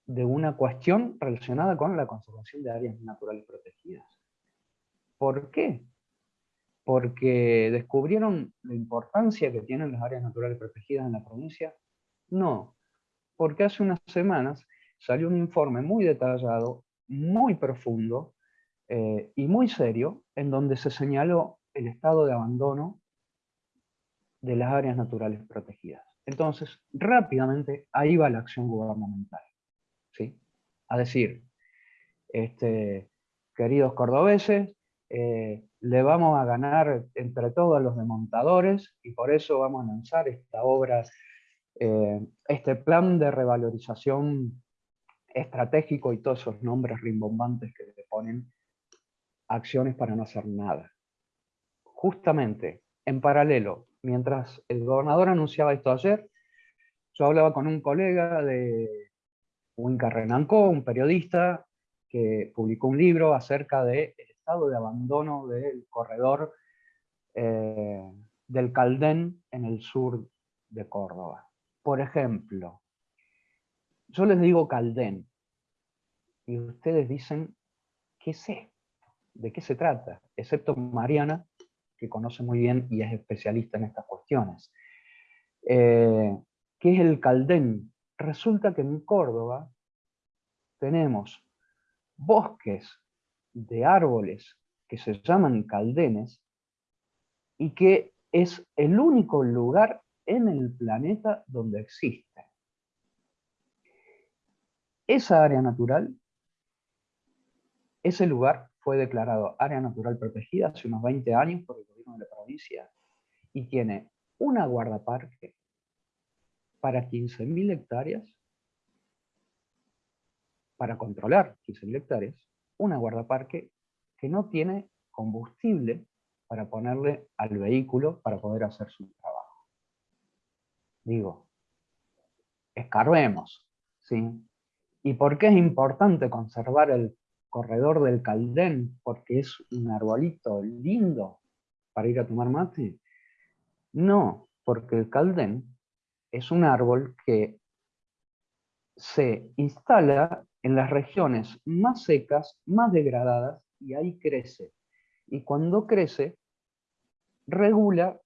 de una cuestión relacionada con la conservación de áreas naturales protegidas. ¿Por qué? Porque descubrieron la importancia que tienen las áreas naturales protegidas en la provincia. No, porque hace unas semanas salió un informe muy detallado, muy profundo eh, y muy serio, en donde se señaló el estado de abandono de las áreas naturales protegidas. Entonces, rápidamente, ahí va la acción gubernamental. ¿sí? A decir, este, queridos cordobeses, eh, le vamos a ganar entre todos los demontadores y por eso vamos a lanzar esta obra, eh, este plan de revalorización estratégico y todos esos nombres rimbombantes que le ponen acciones para no hacer nada. Justamente, en paralelo, mientras el gobernador anunciaba esto ayer, yo hablaba con un colega de Winca Renancó, un periodista que publicó un libro acerca del estado de abandono del corredor eh, del Caldén en el sur de Córdoba. Por ejemplo, yo les digo Caldén, y ustedes dicen, ¿qué sé? ¿De qué se trata? Excepto Mariana, que conoce muy bien y es especialista en estas cuestiones. Eh, ¿Qué es el Caldén? Resulta que en Córdoba tenemos bosques de árboles que se llaman caldenes y que es el único lugar en el planeta donde existe. Esa área natural, ese lugar fue declarado área natural protegida hace unos 20 años por el de la provincia y tiene una guardaparque para 15.000 hectáreas, para controlar 15.000 hectáreas, una guardaparque que no tiene combustible para ponerle al vehículo para poder hacer su trabajo. Digo, escarbemos, ¿sí? ¿Y por qué es importante conservar el corredor del Caldén? Porque es un arbolito lindo para ir a tomar mate. No, porque el Caldén es un árbol que se instala en las regiones más secas, más degradadas, y ahí crece. Y cuando crece, regula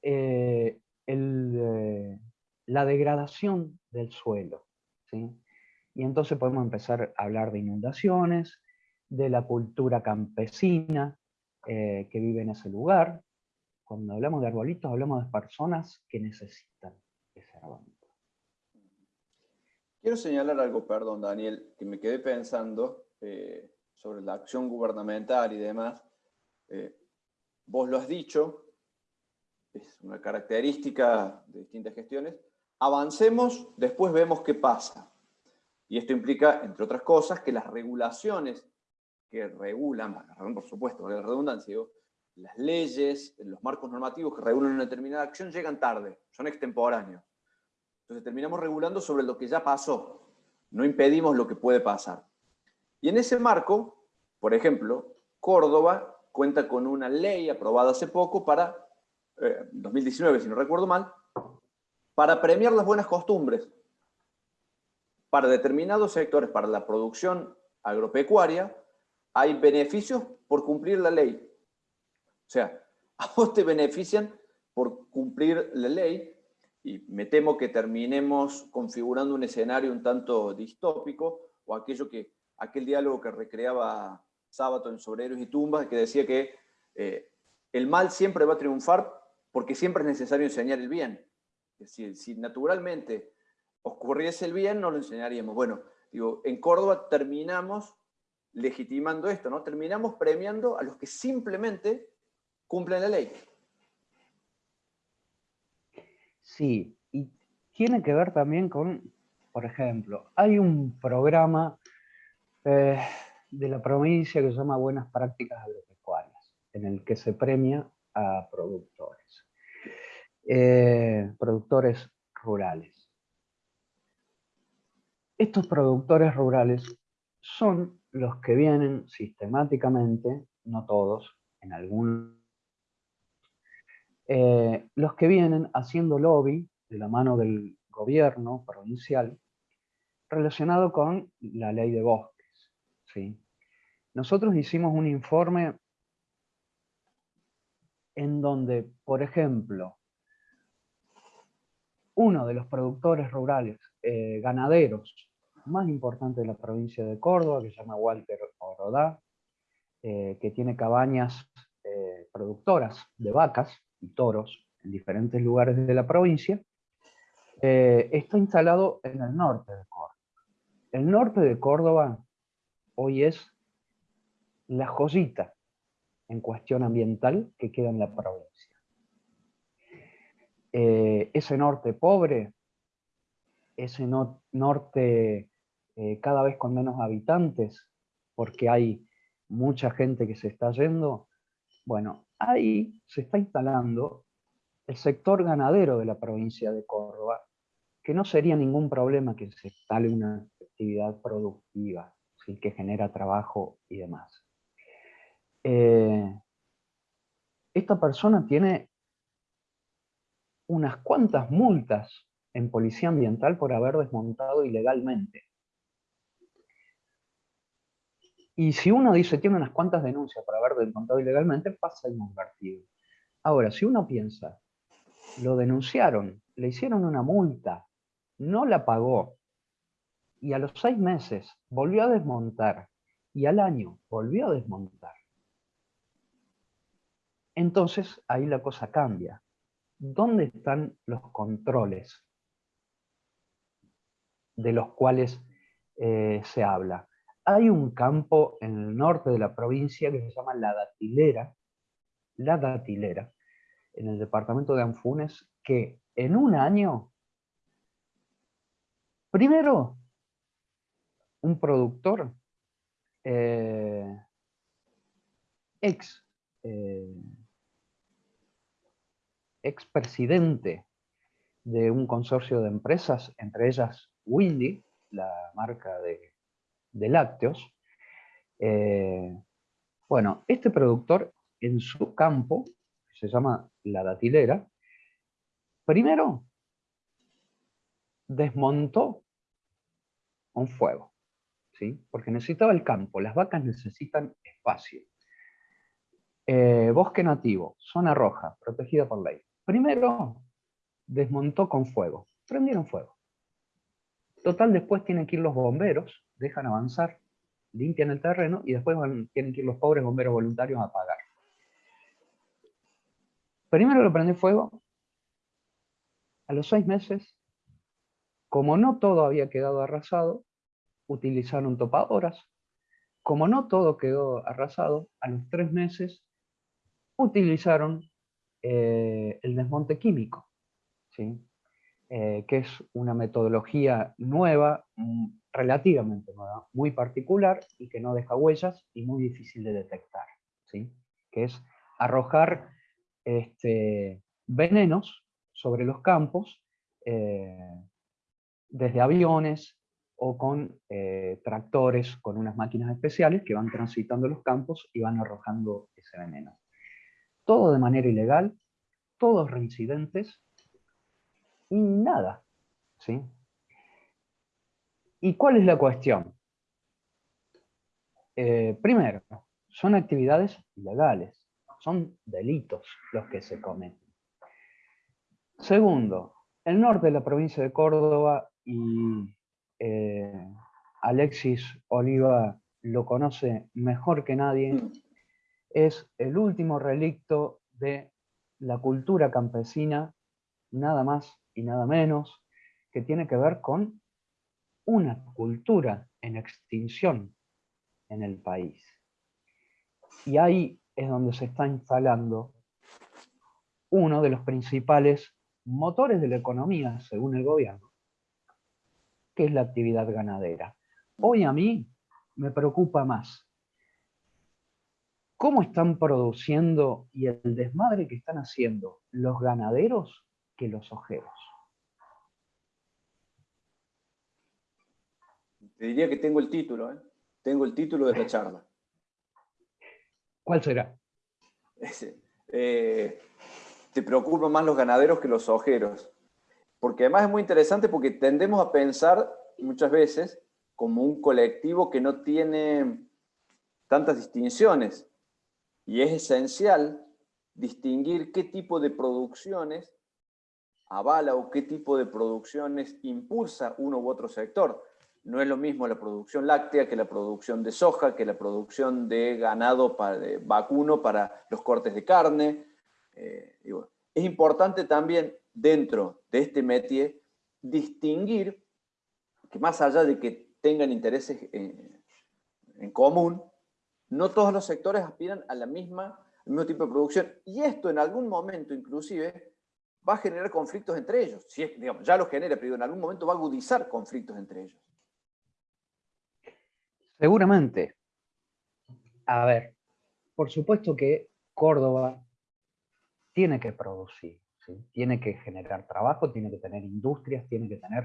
eh, eh, la degradación del suelo. ¿sí? Y entonces podemos empezar a hablar de inundaciones, de la cultura campesina eh, que vive en ese lugar. Cuando hablamos de arbolitos, hablamos de personas que necesitan ese arbolito. Quiero señalar algo, perdón, Daniel, que me quedé pensando eh, sobre la acción gubernamental y demás. Eh, vos lo has dicho, es una característica de distintas gestiones. Avancemos, después vemos qué pasa. Y esto implica, entre otras cosas, que las regulaciones que regulan, por supuesto, la redundancia, las leyes, los marcos normativos que regulan una determinada acción llegan tarde, son extemporáneos. Entonces terminamos regulando sobre lo que ya pasó, no impedimos lo que puede pasar. Y en ese marco, por ejemplo, Córdoba cuenta con una ley aprobada hace poco para, 2019 eh, si no recuerdo mal, para premiar las buenas costumbres para determinados sectores, para la producción agropecuaria, hay beneficios por cumplir la ley. O sea, a vos te benefician por cumplir la ley y me temo que terminemos configurando un escenario un tanto distópico o aquello que, aquel diálogo que recreaba Sábato en Sobreros y Tumbas, que decía que eh, el mal siempre va a triunfar porque siempre es necesario enseñar el bien. Es decir, si naturalmente ocurriese el bien, no lo enseñaríamos. Bueno, Digo, en Córdoba terminamos legitimando esto, ¿no? Terminamos premiando a los que simplemente cumplen la ley. Sí, y tiene que ver también con, por ejemplo, hay un programa eh, de la provincia que se llama Buenas Prácticas Agropecuarias, en el que se premia a productores, eh, productores rurales. Estos productores rurales son los que vienen sistemáticamente, no todos, en algunos, eh, los que vienen haciendo lobby de la mano del gobierno provincial relacionado con la ley de bosques. ¿sí? Nosotros hicimos un informe en donde, por ejemplo, uno de los productores rurales, eh, ganaderos, más importante de la provincia de Córdoba, que se llama Walter Orodá, eh, que tiene cabañas eh, productoras de vacas y toros en diferentes lugares de la provincia, está instalado en el norte de Córdoba. El norte de Córdoba hoy es la joyita en cuestión ambiental que queda en la provincia. Eh, ese norte pobre, ese norte eh, cada vez con menos habitantes, porque hay mucha gente que se está yendo, bueno, ahí se está instalando el sector ganadero de la provincia de Córdoba, que no sería ningún problema que se instale una actividad productiva, que genera trabajo y demás. Eh, esta persona tiene unas cuantas multas en policía ambiental por haber desmontado ilegalmente. Y si uno dice tiene unas cuantas denuncias por haber desmontado ilegalmente, pasa inadvertido. Ahora, si uno piensa, lo denunciaron, le hicieron una multa, no la pagó, y a los seis meses volvió a desmontar, y al año volvió a desmontar, entonces ahí la cosa cambia. ¿Dónde están los controles de los cuales eh, se habla? Hay un campo en el norte de la provincia que se llama La Datilera, La Datilera, en el departamento de Anfunes, que en un año, primero, un productor eh, ex eh, expresidente de un consorcio de empresas, entre ellas Windy, la marca de, lácteos. Eh, bueno, este productor en su campo, que se llama La Datilera, primero desmontó un fuego, ¿sí? porque necesitaba el campo, las vacas necesitan espacio. Eh, bosque nativo, zona roja, protegida por ley. Primero, desmontó con fuego. Prendieron fuego. Total, después tienen que ir los bomberos, dejan avanzar, limpian el terreno y después tienen que ir los pobres bomberos voluntarios a apagar. Primero lo prendió fuego. A los seis meses, como no todo había quedado arrasado, utilizaron topadoras. Como no todo quedó arrasado, a los tres meses utilizaron eh, el desmonte químico, ¿sí? Eh, que es una metodología nueva, mm, relativamente nueva, muy particular y que no deja huellas y muy difícil de detectar, ¿sí? que es arrojar este, venenos sobre los campos eh, desde aviones o con tractores, con unas máquinas especiales que van transitando los campos y van arrojando ese veneno todo de manera ilegal, todos reincidentes y nada. ¿sí? ¿Y cuál es la cuestión? Eh, primero, son actividades ilegales, son delitos los que se cometen. Segundo, el norte de la provincia de Córdoba y eh, Alexis Oliva lo conoce mejor que nadie, mm es el último relicto de la cultura campesina, nada más y nada menos, que tiene que ver con una cultura en extinción en el país. Y ahí es donde se está instalando uno de los principales motores de la economía, según el gobierno, que es la actividad ganadera. Hoy a mí me preocupa más cómo están produciendo y el desmadre que están haciendo los ganaderos que los ojeros. Te diría que tengo el título, ¿eh? tengo el título de la charla. ¿Cuál será? Eh, te preocupan más los ganaderos que los ojeros. Porque además es muy interesante porque tendemos a pensar muchas veces como un colectivo que no tiene tantas distinciones. Y es esencial distinguir qué tipo de producciones avala o qué tipo de producciones impulsa uno u otro sector. No es lo mismo la producción láctea que la producción de soja, que la producción de ganado para, vacuno para los cortes de carne. Eh, es importante también dentro de este métier distinguir que más allá de que tengan intereses en, en común, no todos los sectores aspiran a la misma, al mismo tipo de producción. Y esto en algún momento inclusive va a generar conflictos entre ellos. Si es, digamos, ya lo genera, pero en algún momento va a agudizar conflictos entre ellos. Seguramente. A ver, por supuesto que Córdoba tiene que producir, tiene que generar trabajo, tiene que tener industrias, tiene que tener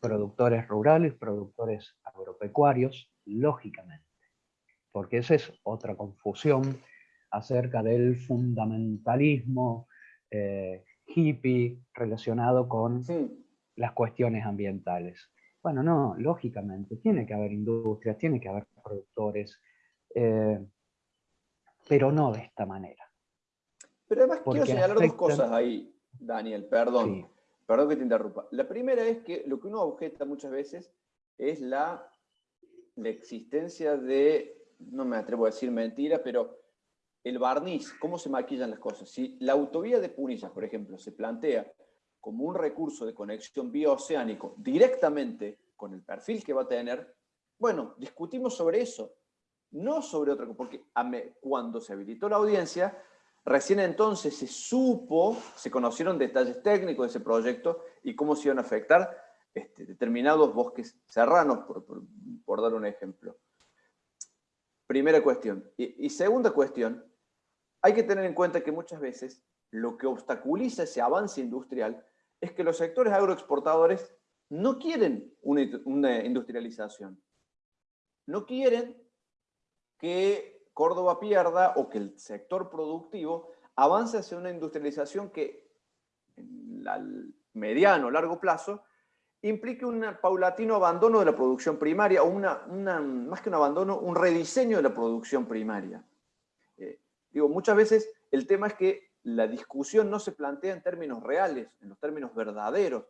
productores rurales, productores agropecuarios, lógicamente porque esa es otra confusión acerca del fundamentalismo eh, hippie relacionado con las cuestiones ambientales. Bueno, no, lógicamente, tiene que haber industrias, tiene que haber productores, eh, pero no de esta manera. Pero además quiero señalar dos cosas ahí, Daniel, perdón, perdón que te interrumpa. La primera es que lo que uno objeta muchas veces es la, la existencia de no me atrevo a decir mentira, pero el barniz, cómo se maquillan las cosas. Si la autovía de Punillas, por ejemplo, se plantea como un recurso de conexión bioceánico directamente con el perfil que va a tener, bueno, discutimos sobre eso, no sobre otra cosa, porque cuando se habilitó la audiencia, recién entonces se supo, se conocieron detalles técnicos de ese proyecto y cómo se iban a afectar este, determinados bosques serranos, por dar un ejemplo. Primera cuestión. Y, segunda cuestión, hay que tener en cuenta que muchas veces lo que obstaculiza ese avance industrial es que los sectores agroexportadores no quieren una, industrialización. No quieren que Córdoba pierda o que el sector productivo avance hacia una industrialización que en el mediano o largo plazo implique un paulatino abandono de la producción primaria, o una, más que un abandono, un rediseño de la producción primaria. Digo, muchas veces el tema es que la discusión no se plantea en términos reales, en los términos verdaderos.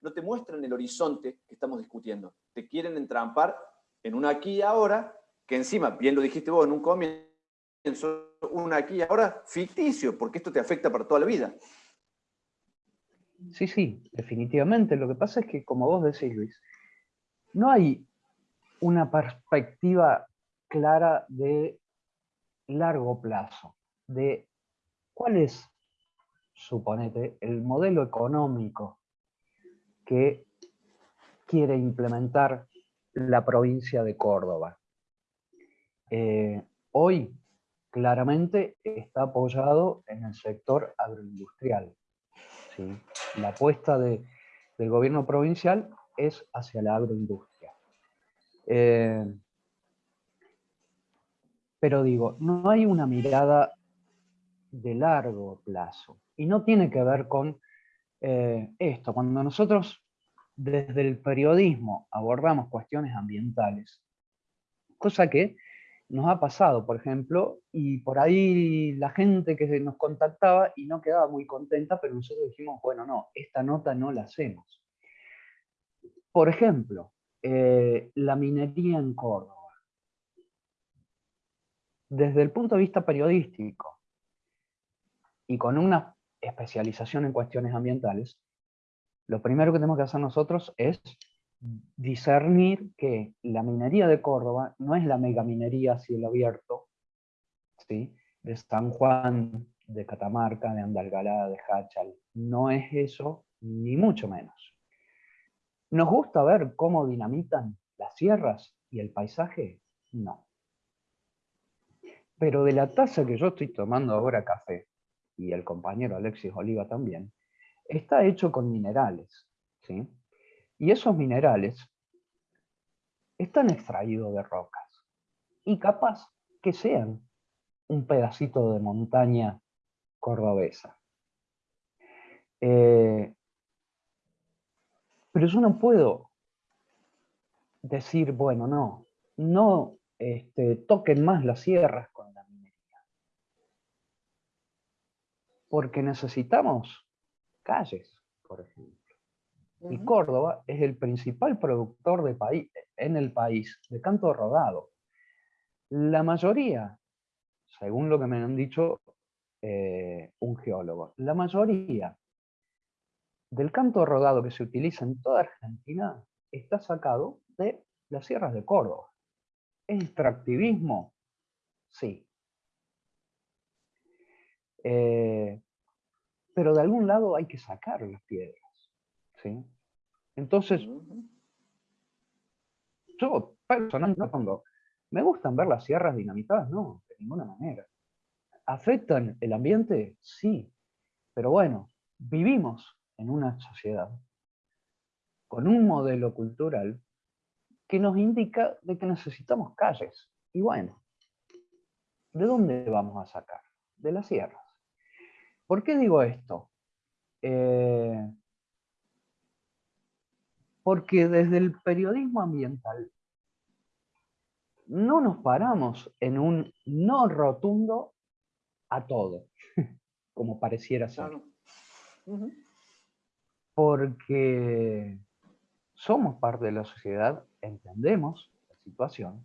No te muestran el horizonte que estamos discutiendo. Te quieren entrampar en un aquí y ahora, que encima, bien lo dijiste vos en un comienzo, un aquí y ahora ficticio, porque esto te afecta para toda la vida. Sí, sí, definitivamente. Lo que pasa es que, como vos decís, Luis, no hay una perspectiva clara de largo plazo, de cuál es, suponete, el modelo económico que quiere implementar la provincia de Córdoba. Eh, hoy, claramente, está apoyado en el sector agroindustrial. La apuesta del gobierno provincial es hacia la agroindustria. Eh, pero digo, no hay una mirada de largo plazo. Y no tiene que ver con eh, esto. Cuando nosotros desde el periodismo abordamos cuestiones ambientales, cosa que nos ha pasado, por ejemplo, y por ahí la gente que nos contactaba y no quedaba muy contenta, pero nosotros dijimos, bueno, no, esta nota no la hacemos. Por ejemplo, eh, la minería en Córdoba. Desde el punto de vista periodístico y con una especialización en cuestiones ambientales, lo primero que tenemos que hacer nosotros es discernir que la minería de Córdoba no es la megaminería a cielo abierto, ¿sí? de San Juan, de Catamarca, de Andalgalá, de Hachal. No es eso, ni mucho menos. ¿Nos gusta ver cómo dinamitan las sierras y el paisaje? No. Pero de la taza que yo estoy tomando ahora café, y el compañero Alexis Oliva también, está hecho con minerales. ¿sí? Y esos minerales están extraídos de rocas. Y capaz que sean un pedacito de montaña cordobesa. Eh, pero yo no puedo decir, bueno, no, no este, toquen más las sierras con la minería. Porque necesitamos calles, por ejemplo. Y Córdoba es el principal productor de país, en el país de canto rodado. La mayoría, según lo que me han dicho eh, un geólogo, la mayoría del canto rodado que se utiliza en toda Argentina está sacado de las sierras de Córdoba. ¿Es extractivismo? Sí. Eh, pero de algún lado hay que sacar las piedras. ¿sí? Entonces, yo personalmente cuando me gustan ver las sierras dinamitadas, no, de ninguna manera. ¿Afectan el ambiente? Sí. Pero bueno, vivimos en una sociedad con un modelo cultural que nos indica de que necesitamos calles. Y bueno, ¿de dónde vamos a sacar? De las sierras. ¿Por qué digo esto? Eh, porque desde el periodismo ambiental no nos paramos en un no rotundo a todo, como pareciera ser. Porque somos parte de la sociedad, entendemos la situación.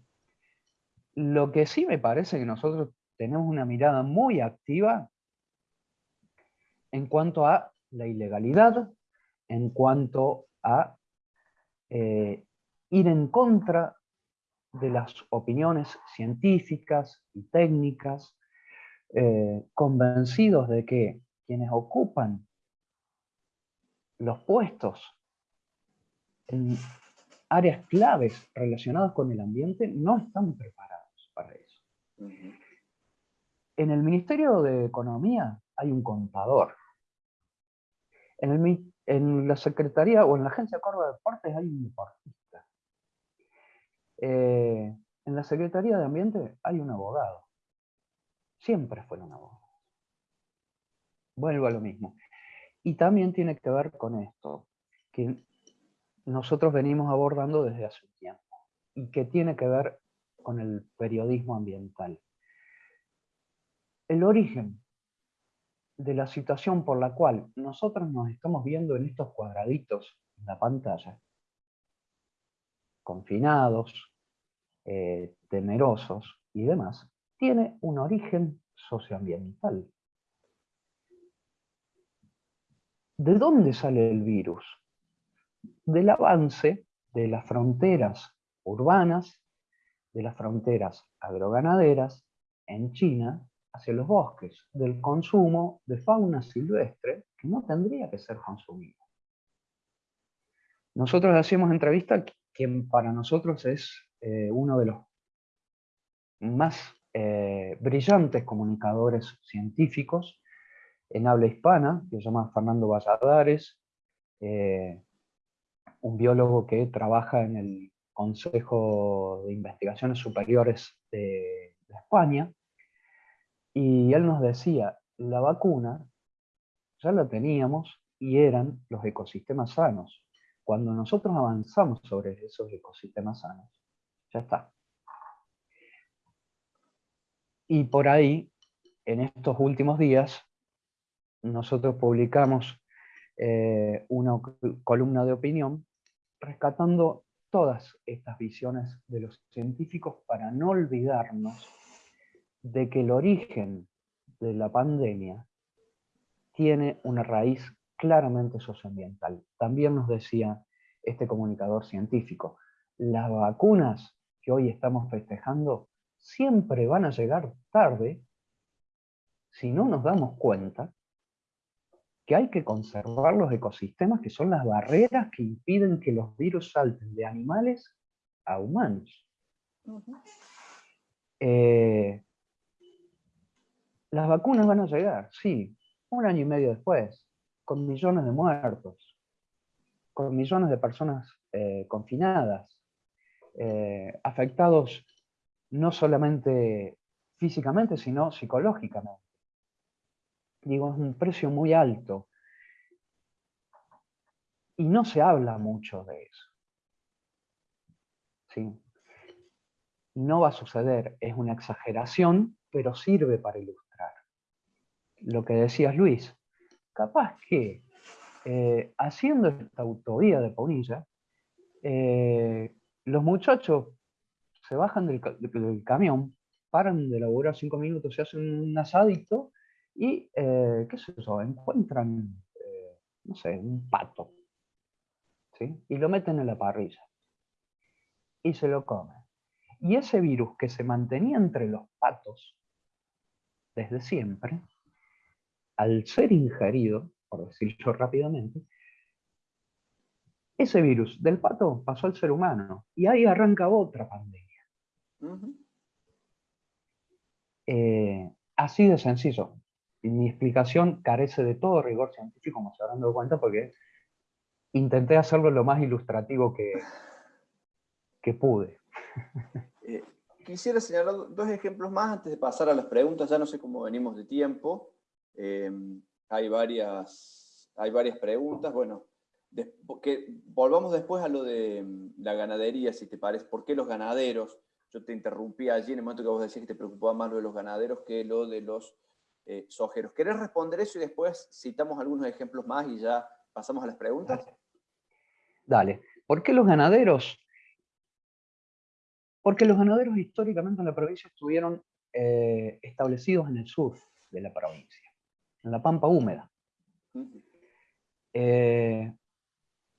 Lo que sí me parece que nosotros tenemos una mirada muy activa en cuanto a la ilegalidad, en cuanto a eh, ir en contra de las opiniones científicas y técnicas, eh, convencidos de que quienes ocupan los puestos en áreas claves relacionadas con el ambiente no están preparados para eso. En el Ministerio de Economía hay un contador. En la Secretaría o en la Agencia de Córdoba de Deportes hay un deportista. Eh, en la Secretaría de Ambiente hay un abogado. Siempre fue un abogado. Vuelvo a lo mismo. Y también tiene que ver con esto, que nosotros venimos abordando desde hace un tiempo, y que tiene que ver con el periodismo ambiental. El origen de la situación por la cual nosotros nos estamos viendo en estos cuadraditos en la pantalla, confinados, eh, temerosos y demás, tiene un origen socioambiental. ¿De dónde sale el virus? Del avance de las fronteras urbanas, de las fronteras agroganaderas en China hacia los bosques, del consumo de fauna silvestre que no tendría que ser consumida. Nosotros hacemos entrevista que para nosotros es eh, uno de los más eh, brillantes comunicadores científicos en habla hispana, que se llama Fernando Valladares, eh, un biólogo que trabaja en el Consejo de Investigaciones Superiores de España, y él nos decía, la vacuna ya la teníamos y eran los ecosistemas sanos. Cuando nosotros avanzamos sobre esos ecosistemas sanos, ya está. Y por ahí, en estos últimos días, nosotros publicamos eh, una columna de opinión rescatando todas estas visiones de los científicos para no olvidarnos de que el origen de la pandemia tiene una raíz claramente socioambiental. También nos decía este comunicador científico. Las vacunas que hoy estamos festejando siempre van a llegar tarde si no nos damos cuenta que hay que conservar los ecosistemas que son las barreras que impiden que los virus salten de animales a humanos. Eh, las vacunas van a llegar, sí, un año y medio después, con millones de muertos, con millones de personas eh, confinadas, eh, afectados no solamente físicamente, sino psicológicamente. Digo, es un precio muy alto. Y no se habla mucho de eso. ¿Sí? No va a suceder, es una exageración, pero sirve para ilustrar. Lo que decías Luis, capaz que eh, haciendo esta autovía de Ponilla, eh, los muchachos se bajan del, camión, paran de laburar cinco minutos, se hacen un asadito y, eh, qué sé yo, encuentran, no sé, un pato, ¿sí? y lo meten en la parrilla y se lo comen. Y ese virus que se mantenía entre los patos desde siempre, al ser ingerido, por decirlo rápidamente, ese virus del pato pasó al ser humano y ahí arranca otra pandemia. Eh, así de sencillo. mi explicación carece de todo rigor científico, como se habrán dado cuenta, porque intenté hacerlo lo más ilustrativo que, que pude. Eh, quisiera señalar dos ejemplos más antes de pasar a las preguntas, ya no sé cómo venimos de tiempo. Eh, hay, varias, hay varias preguntas, bueno, que volvamos después a lo de mm, la ganadería, si te parece, ¿por qué los ganaderos? Yo te interrumpí allí en el momento que vos decías que te preocupaba más lo de los ganaderos que lo de los eh, sojeros. ¿Querés responder eso y después citamos algunos ejemplos más y ya pasamos a las preguntas? Dale. ¿Por qué los ganaderos? Porque los ganaderos históricamente en la provincia estuvieron eh, establecidos en el sur de la provincia, en la pampa húmeda. Eh,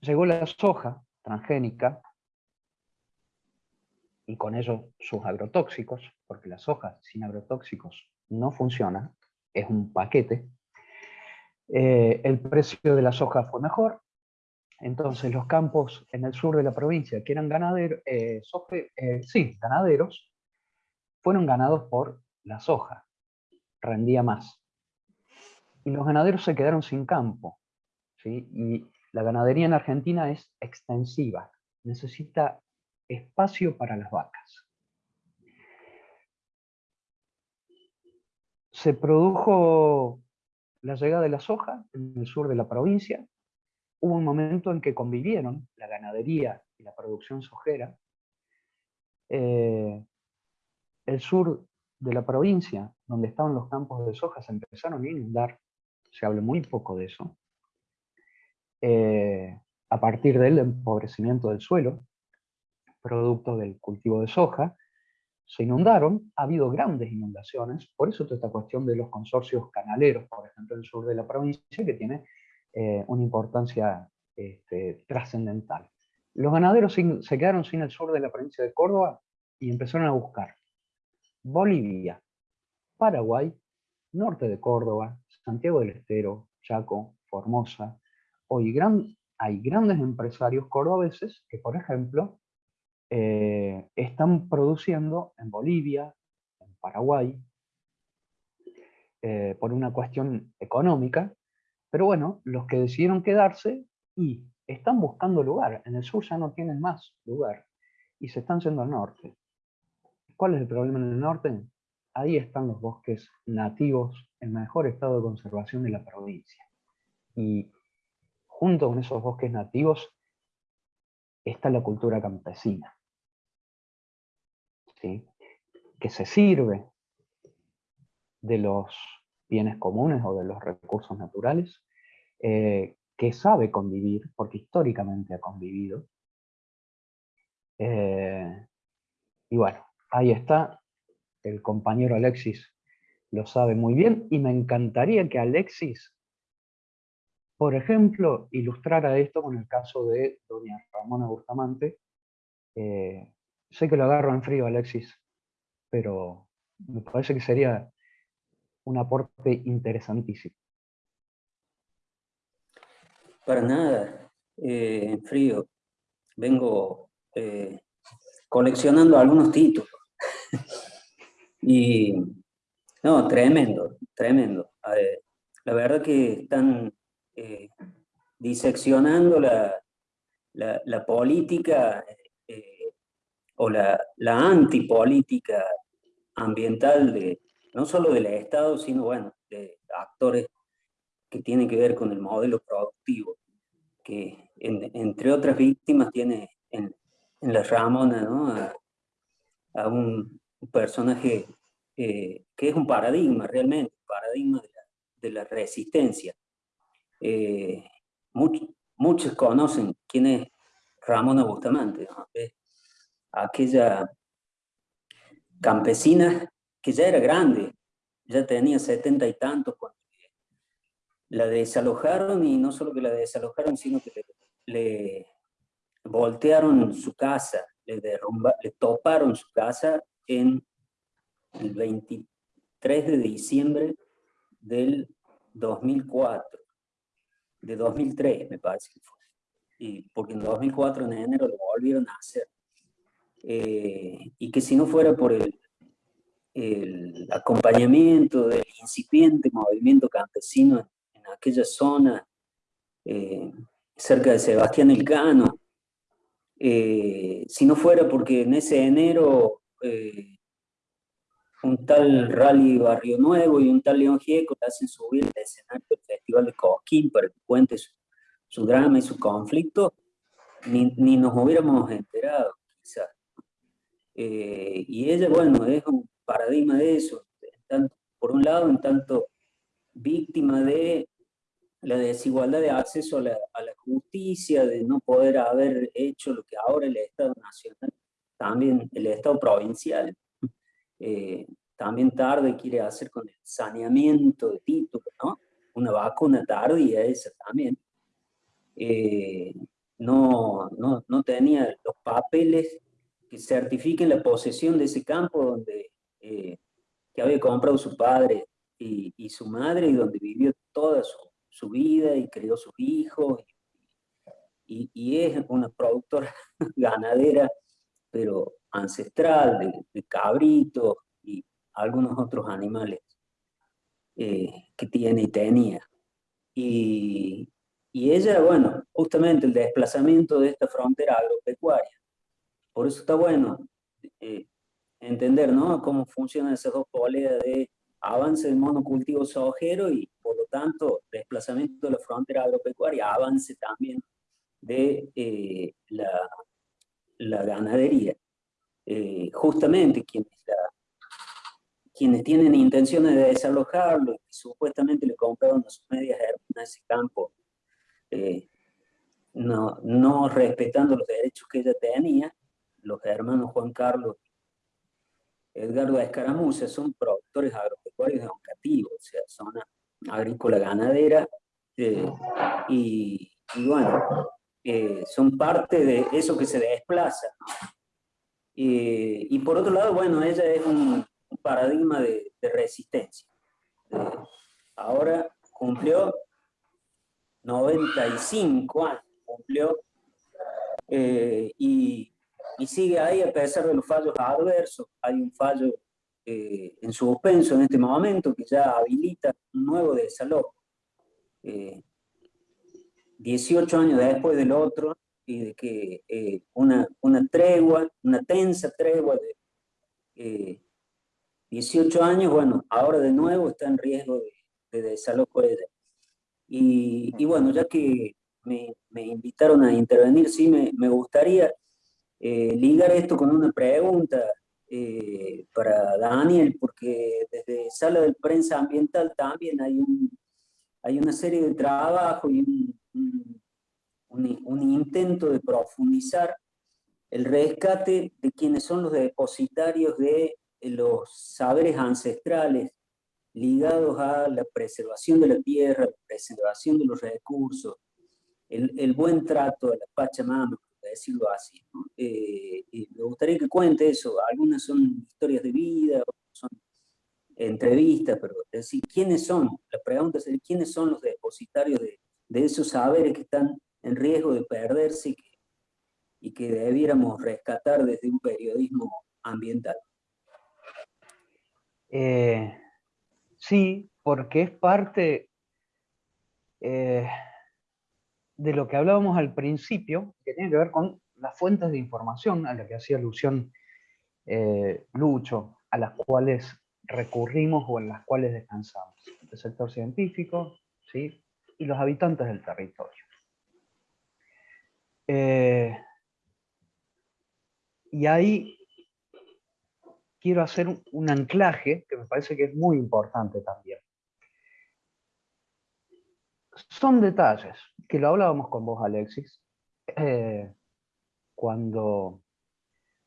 llegó la soja transgénica y con ello sus agrotóxicos, porque la soja sin agrotóxicos no funciona, es un paquete. Eh, el precio de la soja fue mejor, entonces los campos en el sur de la provincia, que eran ganaderos, eh, sí, ganaderos, fueron ganados por la soja, rendía más. Y los ganaderos se quedaron sin campo. Y la ganadería en Argentina es extensiva, necesita espacio para las vacas. Se produjo la llegada de la soja en el sur de la provincia, hubo un momento en que convivieron la ganadería y la producción sojera. Eh, el sur de la provincia, donde estaban los campos de soja, se empezaron a inundar, se habla muy poco de eso, eh, a partir del empobrecimiento del suelo, producto del cultivo de soja, se inundaron, ha habido grandes inundaciones, por eso toda esta cuestión de los consorcios canaleros, por ejemplo, en el sur de la provincia, que tiene eh, una importancia este, trascendental. Los ganaderos se quedaron sin el sur de la provincia de Córdoba y empezaron a buscar Bolivia, Paraguay, norte de Córdoba, Santiago del Estero, Chaco, Formosa. Hoy hay grandes empresarios cordobeses que, por ejemplo, eh, están produciendo en Bolivia, en Paraguay, eh, por una cuestión económica, pero bueno, los que decidieron quedarse y están buscando lugar, en el sur ya no tienen más lugar, y se están yendo al norte. ¿Cuál es el problema en el norte? Ahí están los bosques nativos en mejor estado de conservación de la provincia. Y junto con esos bosques nativos está la cultura campesina, ¿sí? que se sirve de los bienes comunes o de los recursos naturales, eh, que sabe convivir, porque históricamente ha convivido. Eh, y bueno, ahí está, el compañero Alexis lo sabe muy bien, y me encantaría que Alexis por ejemplo, ilustrar a esto con el caso de doña Ramona Bustamante. Eh, sé que lo agarro en frío, Alexis, pero me parece que sería un aporte interesantísimo. Para nada, eh, en frío. Vengo eh, coleccionando algunos títulos. y, no, tremendo, tremendo. la verdad que están eh, diseccionando la, la, política o la, la antipolítica ambiental de, no solo del Estado, sino bueno, de actores que tienen que ver con el modelo productivo, que entre otras víctimas tiene en, la Ramona ¿no? a, un personaje eh, que es un paradigma realmente, un paradigma de la, resistencia. Eh, muchos conocen quién es Ramona Bustamante, aquella campesina que ya era grande, ya tenía setenta y tantos cuando la desalojaron y no solo que la desalojaron, sino que le, voltearon su casa, le, derrumba, le toparon su casa en el 23 de diciembre del 2004, de 2003 me parece que fue, y porque en 2004 en enero lo volvieron a hacer. Eh, y que si no fuera por el, el acompañamiento del incipiente movimiento campesino en, aquella zona, eh, cerca de Sebastián Elcano, eh, si no fuera porque en ese enero un tal Rally Barrio Nuevo y un tal León Gieco le hacen subir el escenario del Festival de Coquín para que cuente su, drama y su conflicto, ni, ni nos hubiéramos enterado, quizás. Eh, y ella, bueno, es un paradigma de eso. por un lado, en tanto víctima de la desigualdad de acceso a la, justicia, de no poder haber hecho lo que ahora el Estado Nacional, también el Estado Provincial, eh, también tarde quiere hacer con el saneamiento de títulos, ¿no? Una vacuna tardía esa también. Eh, no, no, no tenía los papeles que certifiquen la posesión de ese campo donde eh, que había comprado su padre y, su madre y donde vivió toda su, vida y crió sus hijos y, y, es una productora ganadera pero ancestral de, de cabritos y algunos otros animales eh, que tiene y tenía y, y ella, bueno, justamente el desplazamiento de esta frontera agropecuaria por eso está bueno eh, entender ¿no? cómo funcionan esas dos poleas de avance del monocultivo sojero y por lo tanto desplazamiento de la frontera agropecuaria, avance también de eh, la, la, ganadería. Eh, justamente quienes, quienes tienen intenciones de desalojarlo y supuestamente le compraron a sus medias hermanas ese campo, no, no respetando los derechos que ella tenía, los hermanos Juan Carlos Edgardo Escaramuza son productores agropecuarios educativos, o sea, zona agrícola ganadera, eh, y, bueno, eh, son parte de eso que se desplaza. Y por otro lado, bueno, ella es un, paradigma de, resistencia. Eh, ahora cumplió 95 años, cumplió, y y sigue ahí a pesar de los fallos adversos. Hay un fallo eh, en suspenso en este momento que ya habilita un nuevo desalojo. 18 eh, años después del otro y de que eh, una, una tregua, una tensa tregua de 18 años, bueno, ahora de nuevo está en riesgo de, desalojo ella. Y, y, bueno, ya que me, me, invitaron a intervenir, sí me, me gustaría eh, ligar esto con una pregunta eh, para Daniel, porque desde Sala de Prensa Ambiental también hay, un, hay una serie de trabajo y un, un, intento de profundizar el rescate de quienes son los depositarios de los saberes ancestrales ligados a la preservación de la tierra, la preservación de los recursos, el, buen trato de la Pachamama, por decirlo así. Eh, me gustaría que cuente eso, algunas son historias de vida, son entrevistas, pero es decir, ¿quiénes son? La pregunta es, ¿quiénes son los depositarios de, de esos saberes que están en riesgo de perderse y que, y que debiéramos rescatar desde un periodismo ambiental? Eh, sí, porque es parte eh, de lo que hablábamos al principio, que tiene que ver con las fuentes de información a las que hacía alusión eh, Lucho, a las cuales recurrimos o en las cuales descansamos. El sector científico ¿sí? y los habitantes del territorio. Y ahí quiero hacer un anclaje que me parece que es muy importante también. Son detalles, que lo hablábamos con vos, Alexis, eh, cuando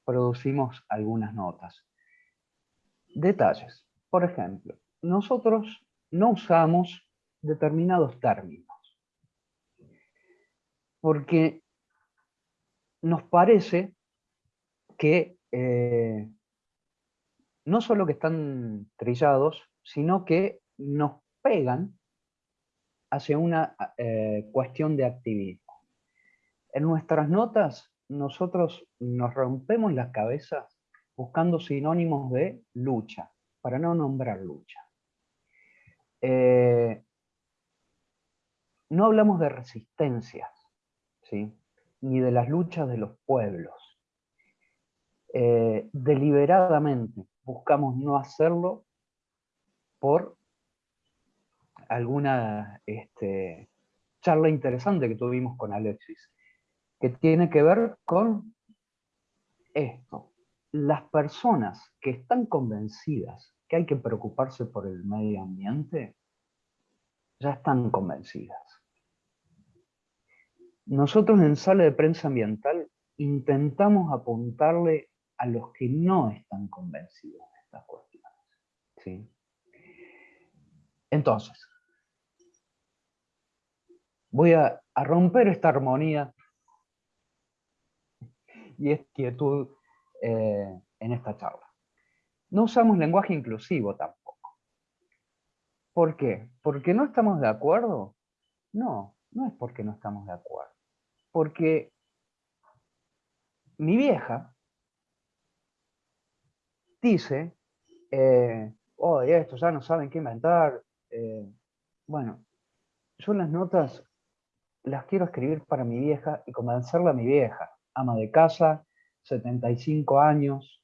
producimos algunas notas. Detalles. Por ejemplo, nosotros no usamos determinados términos, porque nos parece que eh, no solo que están trillados, sino que nos pegan hacia una eh, cuestión de activismo. En nuestras notas, nosotros nos rompemos las cabezas buscando sinónimos de lucha, para no nombrar lucha. Eh, no hablamos de resistencias, ¿sí? Ni de las luchas de los pueblos. Eh, deliberadamente buscamos no hacerlo por alguna este, charla interesante que tuvimos con Alexis, que tiene que ver con esto. Las personas que están convencidas que hay que preocuparse por el medio ambiente, ya están convencidas. Nosotros en Sala de Prensa Ambiental intentamos apuntarle a los que no están convencidos de estas cuestiones. ¿sí? Entonces, voy a, romper esta armonía y esta quietud eh, en esta charla. No usamos lenguaje inclusivo tampoco. ¿Por qué? ¿Porque no estamos de acuerdo? No, no es porque no estamos de acuerdo. Porque mi vieja dice, eh, oh, esto ya no saben qué inventar. Eh, bueno, yo las notas las quiero escribir para mi vieja y convencerla a mi vieja, ama de casa, 75 años.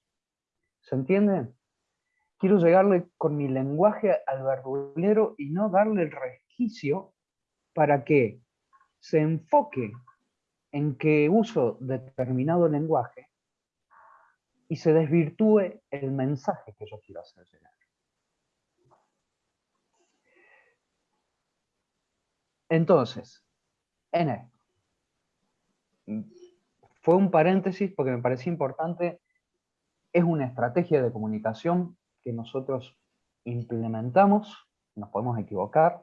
¿Se entiende? Quiero llegarle con mi lenguaje al verdulero y no darle el resquicio para que se enfoque en que uso determinado lenguaje y se desvirtúe el mensaje que yo quiero hacer. Entonces, en esto, fue un paréntesis porque me parecía importante, es una estrategia de comunicación que nosotros implementamos, nos podemos equivocar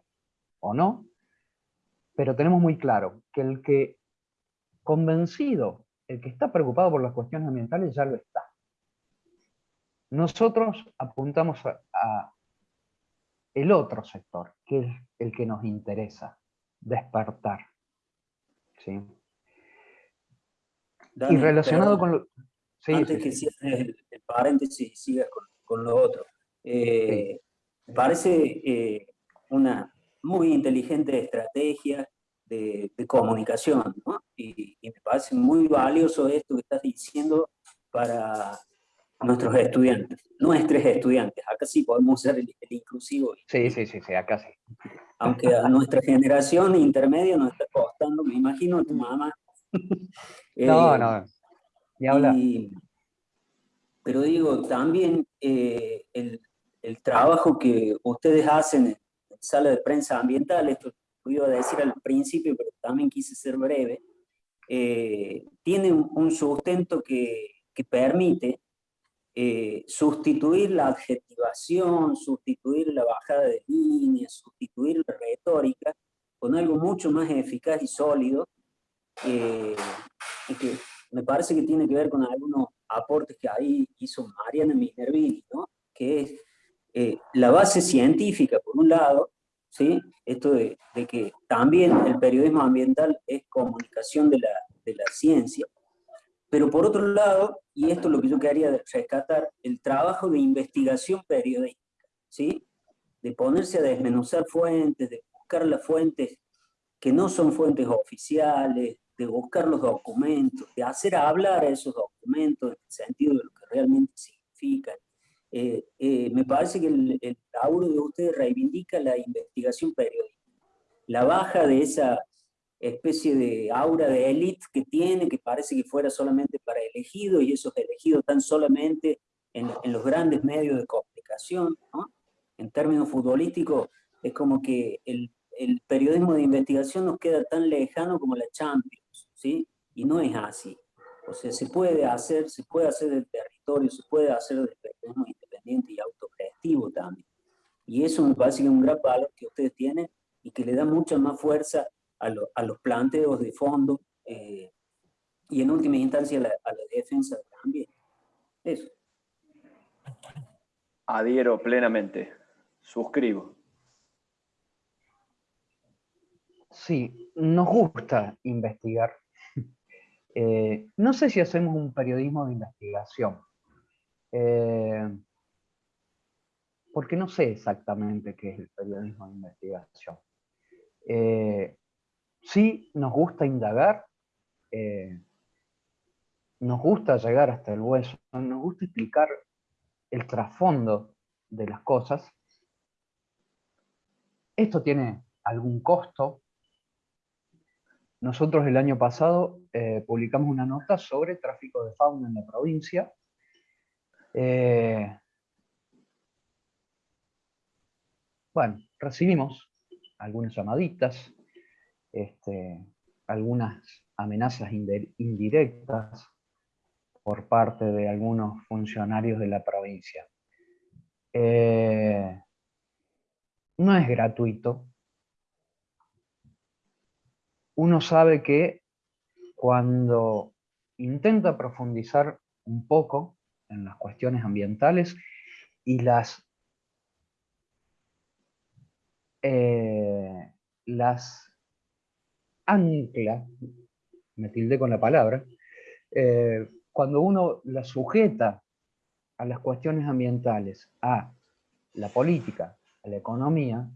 o no, pero tenemos muy claro que el que convencido, el que está preocupado por las cuestiones ambientales ya lo está. Nosotros apuntamos a, el otro sector, que es el que nos interesa, despertar. ¿sí? y relacionado con lo... antes que cierres el, paréntesis y sigas con, lo otro. Eh, me parece eh, una muy inteligente estrategia de, comunicación, ¿no? y, y, me parece muy valioso esto que estás diciendo para nuestros estudiantes, nuestros estudiantes, acá sí podemos ser el, inclusivo. Sí, sí, sí, sí, acá sí. Aunque a nuestra generación intermedia nos está costando, me imagino a tu mamá. no, eh, no, ni habla. pero digo, también eh, el, el, trabajo que ustedes hacen en sala de prensa ambiental, esto lo iba a decir al principio, pero también quise ser breve, eh, tiene un, sustento que, que permite eh, sustituir la adjetivación, sustituir la bajada de líneas, sustituir la retórica con algo mucho más eficaz y sólido, eh, y que me parece que tiene que ver con algunos aportes que ahí hizo Mariana Minervini, ¿no? que es eh, la base científica, por un lado, ¿sí? esto de, de, que también el periodismo ambiental es comunicación de la, de la ciencia, pero por otro lado, y esto es lo que yo quería rescatar, el trabajo de investigación periodística, ¿sí? de ponerse a desmenuzar fuentes, de buscar las fuentes que no son fuentes oficiales, de buscar los documentos, de hacer hablar a esos documentos en el sentido de lo que realmente significan. Eh, eh, me parece que el, el laburo de ustedes reivindica la investigación periodística, la baja de esa especie de aura de élite que tiene, que parece que fuera solamente para elegidos, y esos elegidos están solamente en, en los grandes medios de comunicación. ¿no? En términos futbolísticos, es como que el, el, periodismo de investigación nos queda tan lejano como la Champions, ¿sí? Y no es así. O sea, se puede hacer, se puede hacer del territorio, se puede hacer del periodismo independiente y autogestivo también. Y eso me parece que es un gran valor que ustedes tienen y que le da mucha más fuerza a, lo, a los planteos de fondo eh, y en última instancia a la, a la defensa también. Eso. Adhiero plenamente. Suscribo. Sí, nos gusta investigar. Eh, no sé si hacemos un periodismo de investigación, eh, porque no sé exactamente qué es el periodismo de investigación. Eh, sí, nos gusta indagar, eh, nos gusta llegar hasta el hueso, nos gusta explicar el trasfondo de las cosas. Esto tiene algún costo, nosotros el año pasado eh, publicamos una nota sobre tráfico de fauna en la provincia. Bueno, recibimos algunas llamaditas, este, algunas amenazas indirectas por parte de algunos funcionarios de la provincia. Eh, no es gratuito, uno sabe que cuando intenta profundizar un poco en las cuestiones ambientales y las, eh, las ancla, me tilde con la palabra, eh, cuando uno las sujeta a las cuestiones ambientales, a la política, a la economía,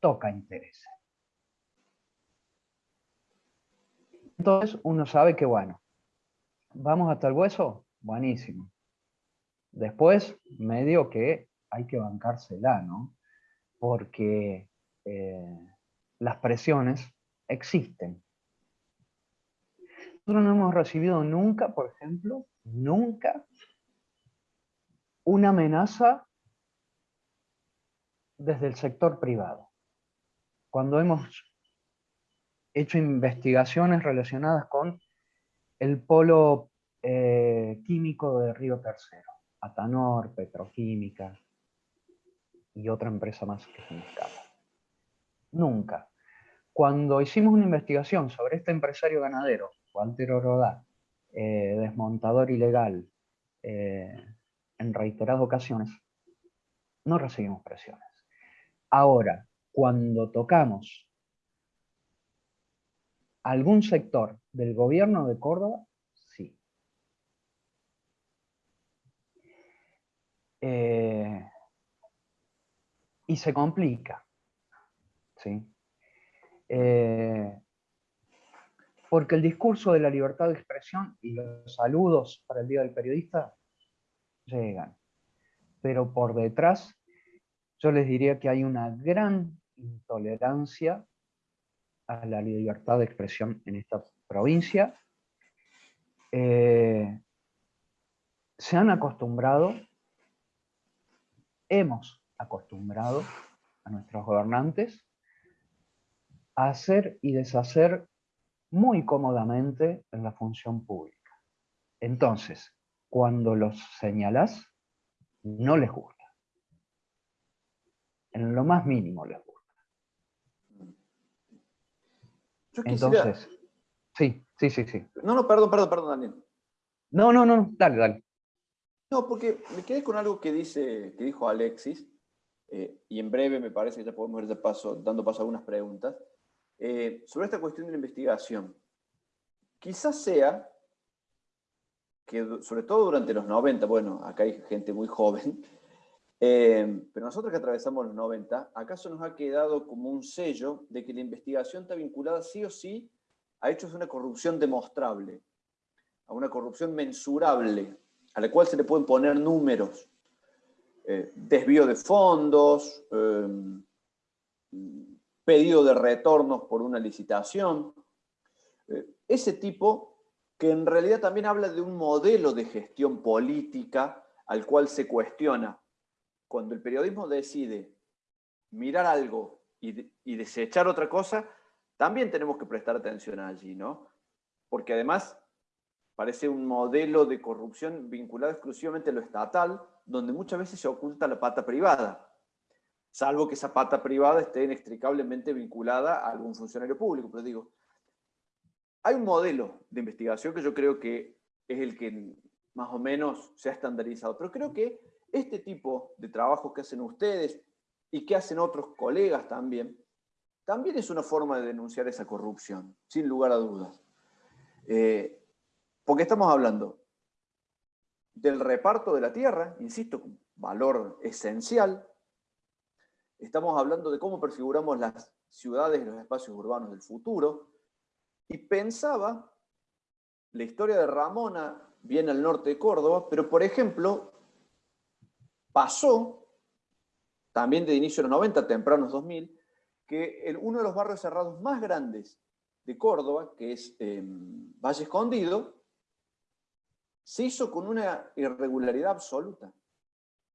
toca intereses. Entonces uno sabe que, bueno, vamos hasta el hueso, buenísimo. Después, medio que hay que bancársela, ¿no? Porque eh, las presiones existen. Nosotros no hemos recibido nunca, por ejemplo, nunca una amenaza desde el sector privado. Cuando hemos hecho investigaciones relacionadas con el polo eh, químico de Río Tercero, Atanor, Petroquímica y otra empresa más que se me escapa. Nunca. Cuando hicimos una investigación sobre este empresario ganadero, Walter Orodá, eh, desmontador ilegal, eh, en reiteradas ocasiones, no recibimos presiones. Ahora, cuando tocamos algún sector del gobierno de Córdoba, sí. Eh, y se complica. ¿Sí? Eh, porque el discurso de la libertad de expresión y los saludos para el Día del Periodista llegan. Pero por detrás, yo les diría que hay una gran intolerancia a la libertad de expresión en esta provincia. Eh, se han acostumbrado, hemos acostumbrado a nuestros gobernantes a hacer y deshacer muy cómodamente en la función pública. Entonces, cuando los señalas, no les gusta. en lo más mínimo les gusta. Yo quisiera... Entonces, sí, sí, sí, sí. No, no, perdón, perdón, perdón, Daniel. No, no, no, dale, dale. No, porque me quedé con algo que, dice, que dijo Alexis, eh, y en breve me parece que ya podemos ir de paso, dando paso a algunas preguntas, eh, sobre esta cuestión de la investigación. Quizás sea que, sobre todo durante los 90, bueno, acá hay gente muy joven, eh, pero nosotros que atravesamos los 90, acaso nos ha quedado como un sello de que la investigación está vinculada sí o sí a hechos de una corrupción demostrable, a una corrupción mensurable, a la cual se le pueden poner números, eh, desvío de fondos, pedido de retornos por una licitación, eh, ese tipo que en realidad también habla de un modelo de gestión política al cual se cuestiona. Cuando el periodismo decide mirar algo y, y desechar otra cosa, también tenemos que prestar atención allí, ¿no? Porque además Parece un modelo de corrupción vinculado exclusivamente a lo estatal, donde muchas veces se oculta la pata privada, salvo que esa pata privada esté inextricablemente vinculada a algún funcionario público. Pero digo, hay un modelo de investigación que yo creo que es el que más o menos se ha estandarizado, pero creo que este tipo de trabajo que hacen ustedes y que hacen otros colegas también, también es una forma de denunciar esa corrupción, sin lugar a dudas. Eh, porque estamos hablando del reparto de la tierra, insisto, valor esencial. Estamos hablando de cómo prefiguramos las ciudades y los espacios urbanos del futuro. Y pensaba, la historia de Ramona viene al norte de Córdoba, pero por ejemplo, pasó, también de inicio de los 90, tempranos 2000, que uno de los barrios cerrados más grandes de Córdoba, que es em, Valle Escondido, se hizo con una irregularidad absoluta.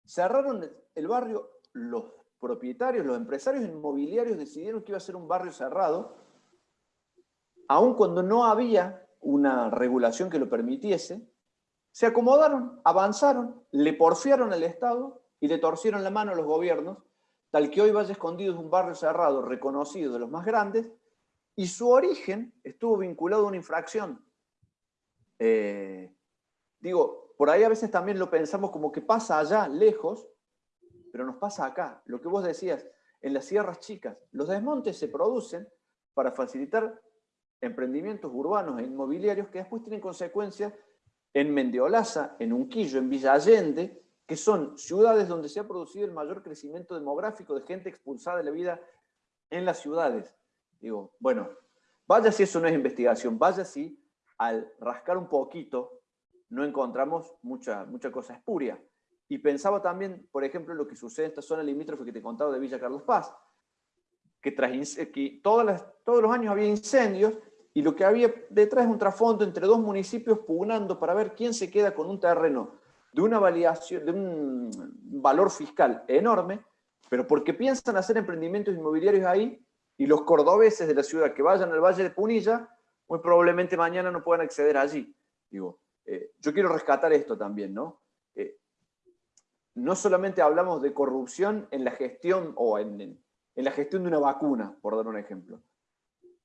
Cerraron el barrio, los propietarios, los empresarios inmobiliarios decidieron que iba a ser un barrio cerrado, aun cuando no había una regulación que lo permitiese, se acomodaron, avanzaron, le porfiaron al Estado y le torcieron la mano a los gobiernos, tal que hoy Valle Escondido es un barrio cerrado reconocido de los más grandes, y su origen estuvo vinculado a una infracción. Eh, Digo, por ahí a veces también lo pensamos como que pasa allá, lejos, pero nos pasa acá. Lo que vos decías, en las sierras chicas, los desmontes se producen para facilitar emprendimientos urbanos e inmobiliarios que después tienen consecuencias en Mendeolaza, en Unquillo, en Villa Allende, que son ciudades donde se ha producido el mayor crecimiento demográfico de gente expulsada de la vida en las ciudades. Digo, bueno, vaya si eso no es investigación, vaya si al rascar un poquito no encontramos mucha, mucha cosa espuria. Y pensaba también, por ejemplo, lo que sucede en esta zona limítrofe que te contaba de Villa Carlos Paz, que, tras, que todas las, todos los años había incendios y lo que había detrás es un trasfondo entre dos municipios pugnando para ver quién se queda con un terreno de una validación, de un valor fiscal enorme, pero porque piensan hacer emprendimientos inmobiliarios ahí y los cordobeses de la ciudad que vayan al Valle de Punilla, muy probablemente mañana no puedan acceder allí. Digo, eh, yo quiero rescatar esto también, ¿no? Eh, no solamente hablamos de corrupción en la gestión o en, en, la gestión de una vacuna, por dar un ejemplo.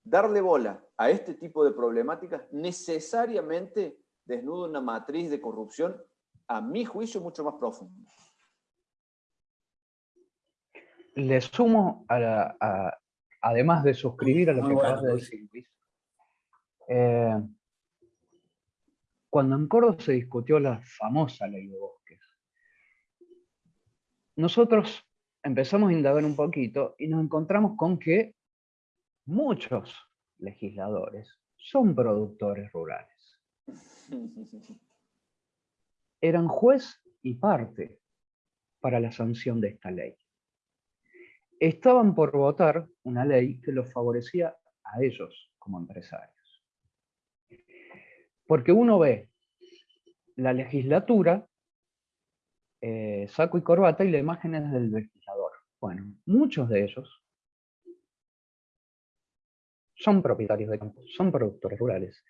Darle bola a este tipo de problemáticas necesariamente desnuda una matriz de corrupción, a mi juicio, mucho más profunda. Le sumo, a además de suscribir a lo que acabas de decir, Luis, eh, cuando en Córdoba se discutió la famosa ley de bosques, nosotros empezamos a indagar un poquito y nos encontramos con que muchos legisladores son productores rurales. Eran juez y parte para la sanción de esta ley. Estaban por votar una ley que los favorecía a ellos como empresarios. Porque uno ve la legislatura, eh, saco y corbata, y la imagen es del legislador. Bueno, muchos de ellos son propietarios de campos, son productores rurales.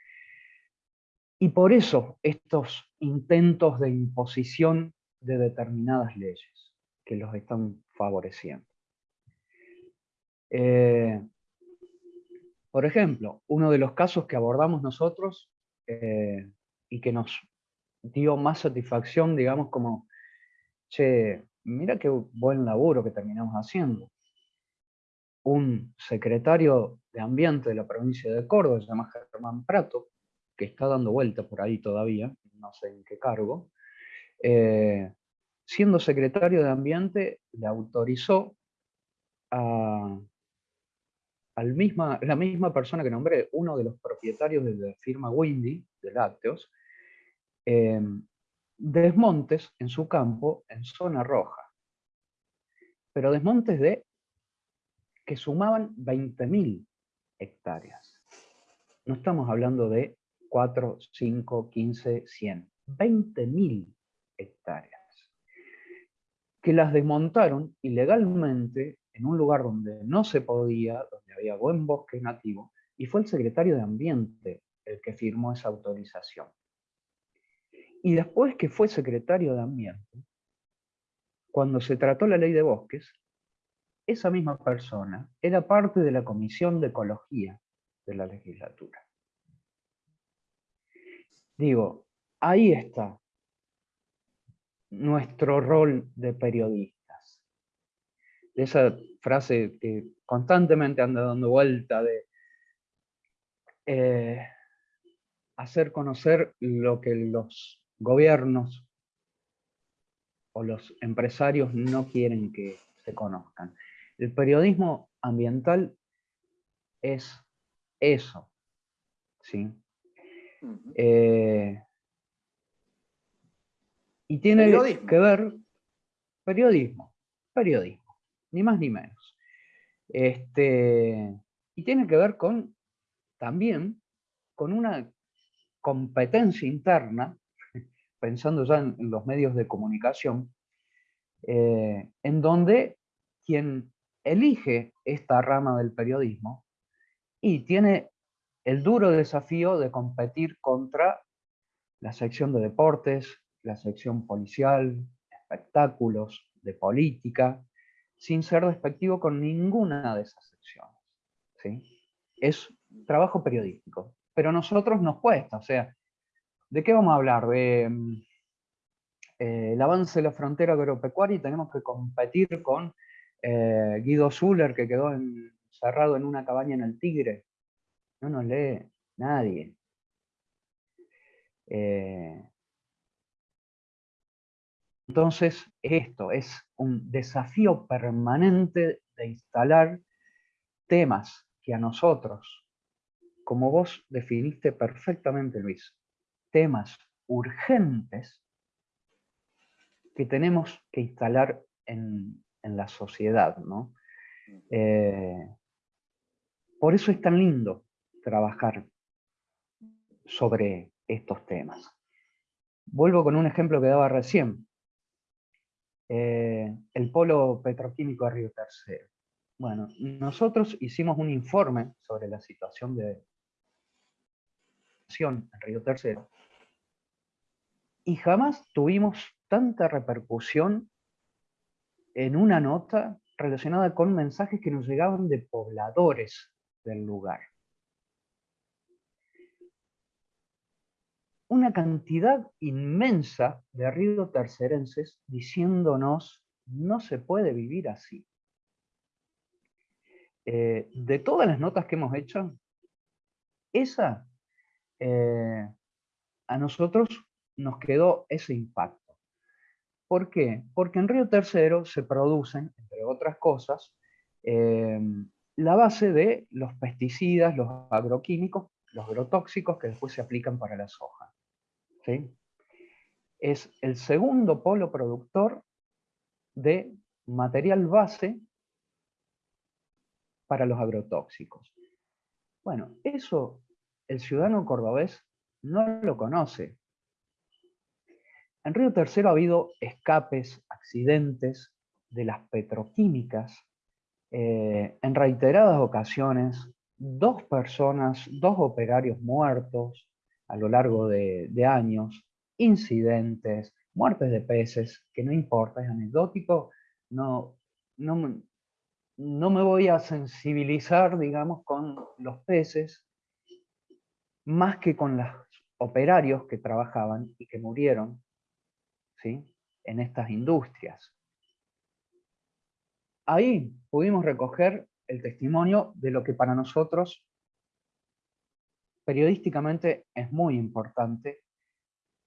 Y por eso estos intentos de imposición de determinadas leyes que los están favoreciendo. Eh, por ejemplo, uno de los casos que abordamos nosotros eh, y que nos dio más satisfacción, digamos, como, che, mira qué buen laburo que terminamos haciendo. Un secretario de Ambiente de la provincia de Córdoba, se llama Germán Prato, que está dando vuelta por ahí todavía, no sé en qué cargo, eh, siendo secretario de Ambiente, le autorizó a, misma, la misma persona que nombré, uno de los propietarios de la firma Windy, de lácteos, em, desmontes en su campo en zona roja. Pero desmontes de que sumaban 20.000 hectáreas. No estamos hablando de 4, 5, 15, 100. 20.000 hectáreas. Que las desmontaron ilegalmente en un lugar donde no se podía, donde había buen bosque nativo, y fue el secretario de Ambiente el que firmó esa autorización. Y después que fue secretario de Ambiente, cuando se trató la ley de bosques, esa misma persona era parte de la Comisión de Ecología de la legislatura. Digo, ahí está nuestro rol de periodistas. Esa frase que constantemente anda dando vuelta de eh, hacer conocer lo que los gobiernos o los empresarios no quieren que se conozcan. El periodismo ambiental es eso, ¿sí? Eh, y tiene que ver, periodismo, periodismo, ni más ni menos. Este, y tiene que ver con, también, con una competencia interna, pensando ya en, los medios de comunicación, eh, en donde quien elige esta rama del periodismo y tiene el duro desafío de competir contra la sección de deportes, la sección policial, espectáculos, de política, sin ser despectivo con ninguna de esas secciones. ¿sí? Es trabajo periodístico, pero a nosotros nos cuesta, o sea, ¿de qué vamos a hablar? De mm, eh, el avance de la frontera agropecuaria y tenemos que competir con eh, Guido Zuller, que quedó encerrado en una cabaña en el Tigre, no nos lee nadie. Eh, entonces, esto es un desafío permanente de instalar temas que a nosotros, como vos definiste perfectamente, Luis, temas urgentes que tenemos que instalar en, la sociedad. ¿no? Eh, por eso es tan lindo trabajar sobre estos temas. Vuelvo con un ejemplo que daba recién. Eh, el polo petroquímico de Río Tercero. Bueno, nosotros hicimos un informe sobre la situación de en Río Tercero y jamás tuvimos tanta repercusión en una nota relacionada con mensajes que nos llegaban de pobladores del lugar. una cantidad inmensa de río tercerenses diciéndonos no se puede vivir así. Eh, de todas las notas que hemos hecho, esa eh, a nosotros nos quedó ese impacto. ¿Por qué? Porque en Río Tercero se producen, entre otras cosas, eh, la base de los pesticidas, los agroquímicos, los agrotóxicos que después se aplican para la soja. Es el segundo polo productor de material base para los agrotóxicos. Bueno, eso el ciudadano cordobés no lo conoce. En Río Tercero ha habido escapes, accidentes de las petroquímicas, eh, en reiteradas ocasiones, dos personas, dos operarios muertos, a lo largo de, años, incidentes, muertes de peces, que no importa, es anecdótico, no, no, no me voy a sensibilizar, digamos, con los peces, más que con los operarios que trabajaban y que murieron ¿sí? en estas industrias. Ahí pudimos recoger el testimonio de lo que para nosotros periodísticamente es muy importante.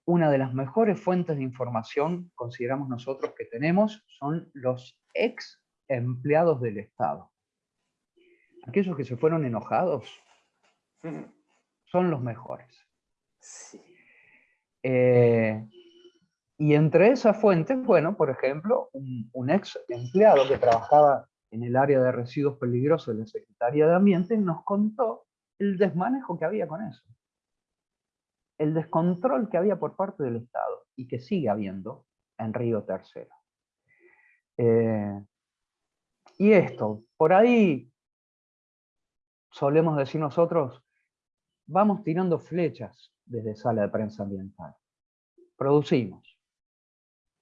Una de las mejores fuentes de información, consideramos nosotros que tenemos, son los ex empleados del Estado. Aquellos que se fueron enojados son los mejores. Eh, y entre esas fuentes, bueno, por ejemplo, un, ex empleado que trabajaba en el área de residuos peligrosos de la Secretaría de Ambiente nos contó el desmanejo que había con eso. El descontrol que había por parte del Estado y que sigue habiendo en Río Tercero. Eh, y esto, por ahí solemos decir nosotros, vamos tirando flechas desde sala de prensa ambiental. Producimos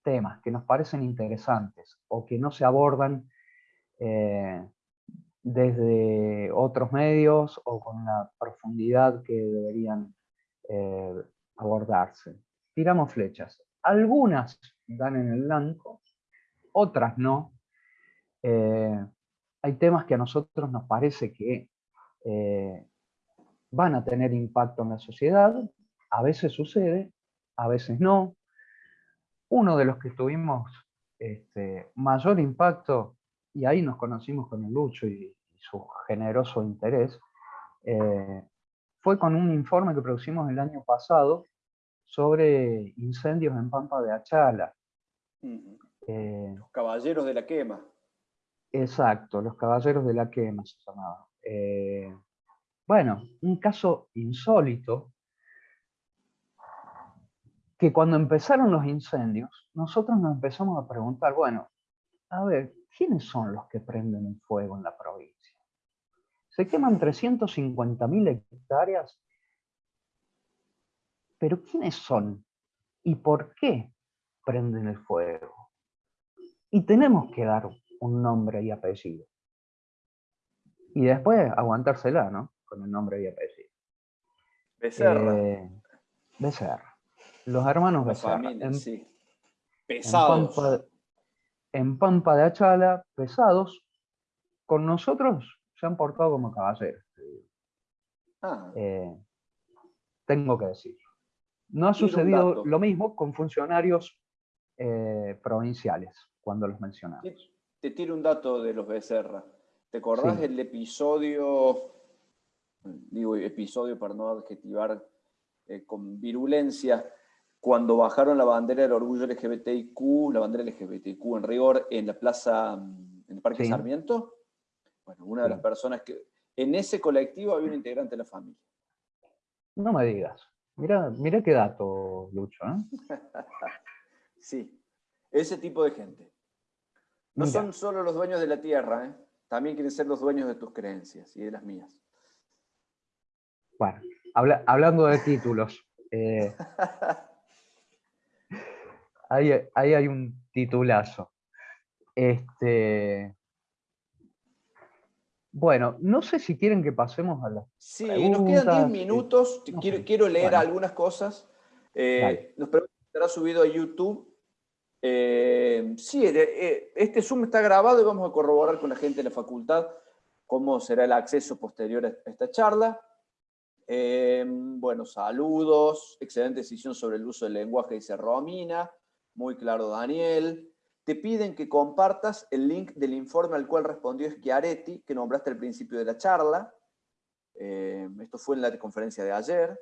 temas que nos parecen interesantes o que no se abordan eh, desde otros medios o con la profundidad que deberían eh, abordarse. Tiramos flechas. Algunas dan en el blanco, otras no, eh, hay temas que a nosotros nos parece que van a tener impacto en la sociedad, a veces sucede, a veces no. Uno de los que tuvimos este, mayor impacto, y ahí nos conocimos con el Lucho y, su generoso interés, eh, fue con un informe que producimos el año pasado sobre incendios en Pampa de Achala. Los caballeros de la quema. Exacto, los caballeros de la quema se llamaba. Eh, bueno, un caso insólito, que cuando empezaron los incendios, nosotros nos empezamos a preguntar, bueno, a ver, ¿quiénes son los que prenden el fuego en la provincia? Se queman 350.000 hectáreas, pero ¿quiénes son? ¿Y por qué prenden el fuego? Y tenemos que dar un nombre y apellido. Y después aguantársela, ¿no? Con el nombre y apellido. Becerra. Eh, Becerra. Los hermanos Becerra. en, sí. Pesados. En Pampa, de Achala, pesados, con nosotros se han portado como caballeros. Ah. Eh, tengo que decir. No ha sucedido lo mismo con funcionarios eh, provinciales, cuando los mencionamos te tiro un dato de los Becerra. ¿Te acordás del episodio, digo episodio para no adjetivar eh, con virulencia, cuando bajaron la bandera del orgullo LGBTIQ, la bandera LGBTIQ en rigor, en la plaza, en el Parque Sarmiento? Bueno, una de las personas que... En ese colectivo había un integrante de la familia. No me digas. Mira, mira qué dato, Lucho. ¿eh? sí, ese tipo de gente. No son solo los dueños de la tierra, ¿eh? también quieren ser los dueños de tus creencias y de las mías. Bueno, hablando de títulos, eh, ahí, hay un titulazo. Este, bueno, no sé si quieren que pasemos a las Sí, nos quedan 10 minutos, quiero, leer algunas cosas. Eh, nos preguntan si estará subido a YouTube. Eh, sí, eh, este Zoom está grabado y vamos a corroborar con la gente de la facultad cómo será el acceso posterior a esta charla. Eh, bueno, saludos, excelente decisión sobre el uso del lenguaje, dice Romina, muy claro Daniel. Te piden que compartas el link del informe al cual respondió Schiaretti, que nombraste al principio de la charla. esto fue en la conferencia de ayer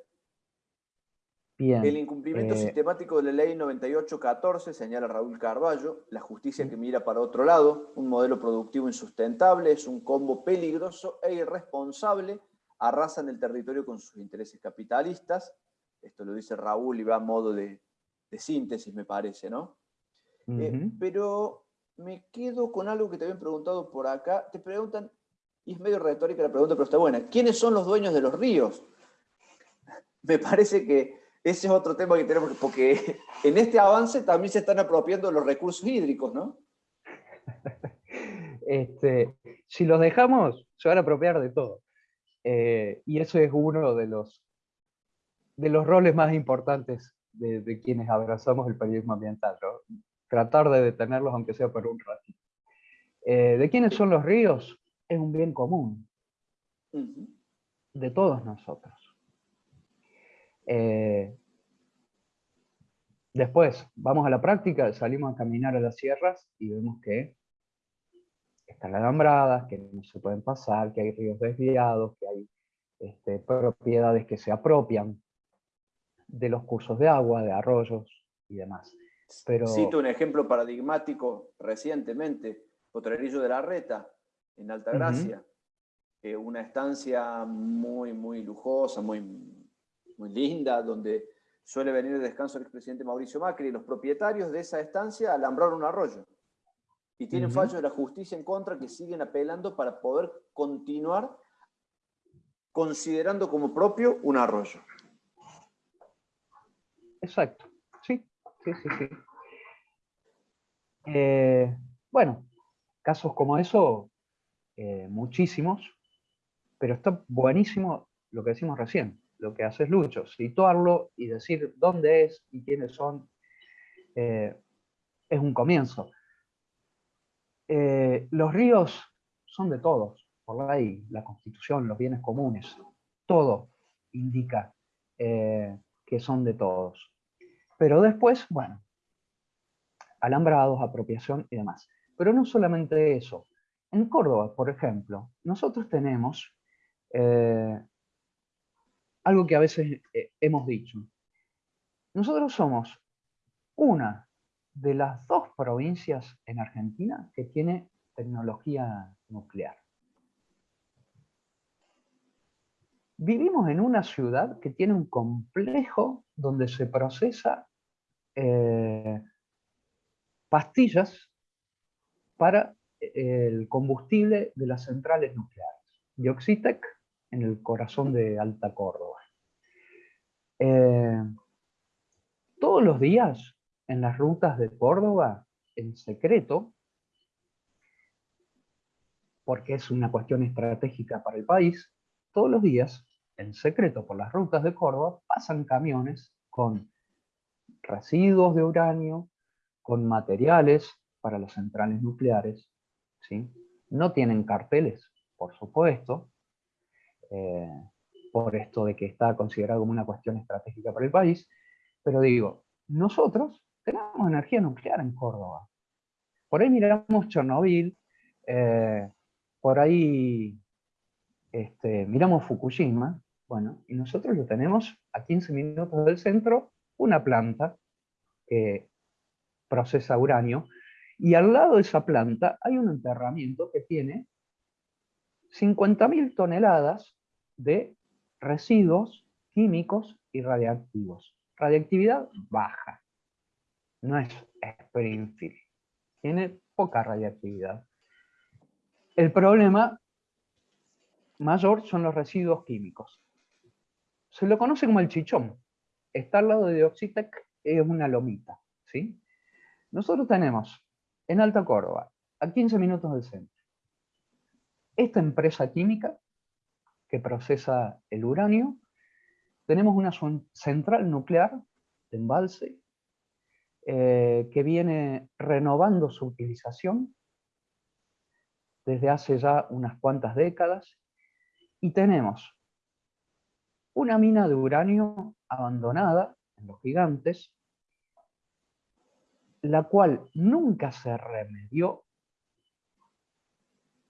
el incumplimiento eh, sistemático de la ley 9814, señala Raúl Carballo, la justicia que mira para otro lado, un modelo productivo insustentable, es un combo peligroso e irresponsable, arrasan el territorio con sus intereses capitalistas, esto lo dice Raúl y va a modo de, síntesis, me parece, ¿no? Eh, pero me quedo con algo que te habían preguntado por acá, te preguntan, y es medio retórica la pregunta, pero está buena, ¿quiénes son los dueños de los ríos? Me parece que ese es otro tema que tenemos, porque en este avance también se están apropiando los recursos hídricos, ¿no? Este, si los dejamos, se van a apropiar de todo. Eh, y eso es uno de los, de los roles más importantes de, quienes abrazamos el periodismo ambiental, tratar de detenerlos aunque sea por un ratito. Eh, ¿De quiénes son los ríos? Es un bien común, de todos nosotros. Eh, después, vamos a la práctica, salimos a caminar a las sierras y vemos que están alambradas, que no se pueden pasar, que hay ríos desviados, que hay este, propiedades que se apropian de los cursos de agua, de arroyos y demás. Pero... Cito un ejemplo paradigmático recientemente, Potrerillo de la Reta, en Altagracia, una estancia muy, muy lujosa, muy, muy linda, donde suele venir de descanso el expresidente Mauricio Macri, y los propietarios de esa estancia alambraron un arroyo. Y tienen fallos de la justicia en contra que siguen apelando para poder continuar considerando como propio un arroyo. Exacto, sí, sí, sí, sí. Eh, bueno, casos como eso, eh, muchísimos, pero está buenísimo lo que decimos recién, lo que haces Lucho, situarlo y decir dónde es y quiénes son, eh, es un comienzo. los ríos son de todos, por ley, la constitución, los bienes comunes, todo indica que son de todos. Pero después, bueno, alambrados, apropiación y demás. Pero no solamente eso. En Córdoba, por ejemplo, nosotros tenemos eh, algo que a veces eh, hemos dicho. Nosotros somos una de las dos provincias en Argentina que tiene tecnología nuclear. Vivimos en una ciudad que tiene un complejo donde se procesa eh, pastillas para eh, el combustible de las centrales nucleares. Dioxitec en el corazón de Alta Córdoba. Eh, todos los días en las rutas de Córdoba, en secreto, porque es una cuestión estratégica para el país, todos los días en secreto por las rutas de Córdoba, pasan camiones con residuos de uranio, con materiales para las centrales nucleares. ¿sí? No tienen carteles, por supuesto, eh, por esto de que está considerado como una cuestión estratégica para el país, pero digo, nosotros tenemos energía nuclear en Córdoba. Por ahí miramos Chernobyl, eh, por ahí este, miramos Fukushima, bueno, y nosotros lo tenemos a 15 minutos del centro, una planta que procesa uranio, y al lado de esa planta hay un enterramiento que tiene 50.000 toneladas de residuos químicos y radiactivos. Radiactividad baja, no es Springfield, tiene poca radiactividad. El problema mayor son los residuos químicos se lo conoce como el chichón. Está al lado de Dioxitec, es una lomita. ¿sí? Nosotros tenemos en Alta Córdoba, a 15 minutos del centro, esta empresa química que procesa el uranio, tenemos una central nuclear de embalse eh, que viene renovando su utilización desde hace ya unas cuantas décadas y tenemos una mina de uranio abandonada en los gigantes, la cual nunca se remedió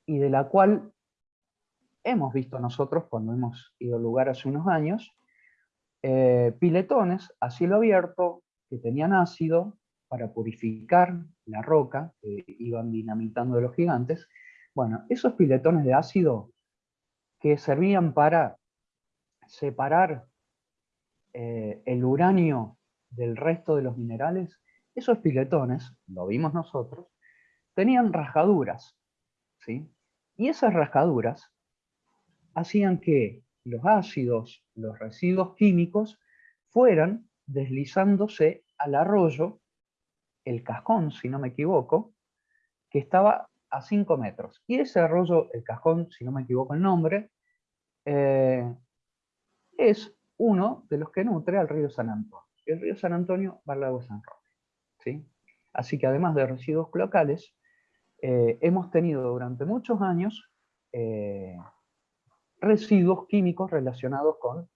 y de la cual hemos visto nosotros cuando hemos ido al lugar hace unos años, eh, piletones a cielo abierto que tenían ácido para purificar la roca que iban dinamitando de los gigantes. Bueno, esos piletones de ácido que servían para separar eh, el uranio del resto de los minerales, esos piletones, lo vimos nosotros, tenían rasgaduras, ¿sí? Y esas rasgaduras hacían que los ácidos, los residuos químicos, fueran deslizándose al arroyo, el cascón, si no me equivoco, que estaba a 5 metros. Y ese arroyo, el cajón, si no me equivoco el nombre, eh, es uno de los que nutre al río San Antonio. El río San Antonio va al lago San Roque. ¿sí? Así que además de residuos locales, eh, hemos tenido durante muchos años eh, residuos químicos relacionados con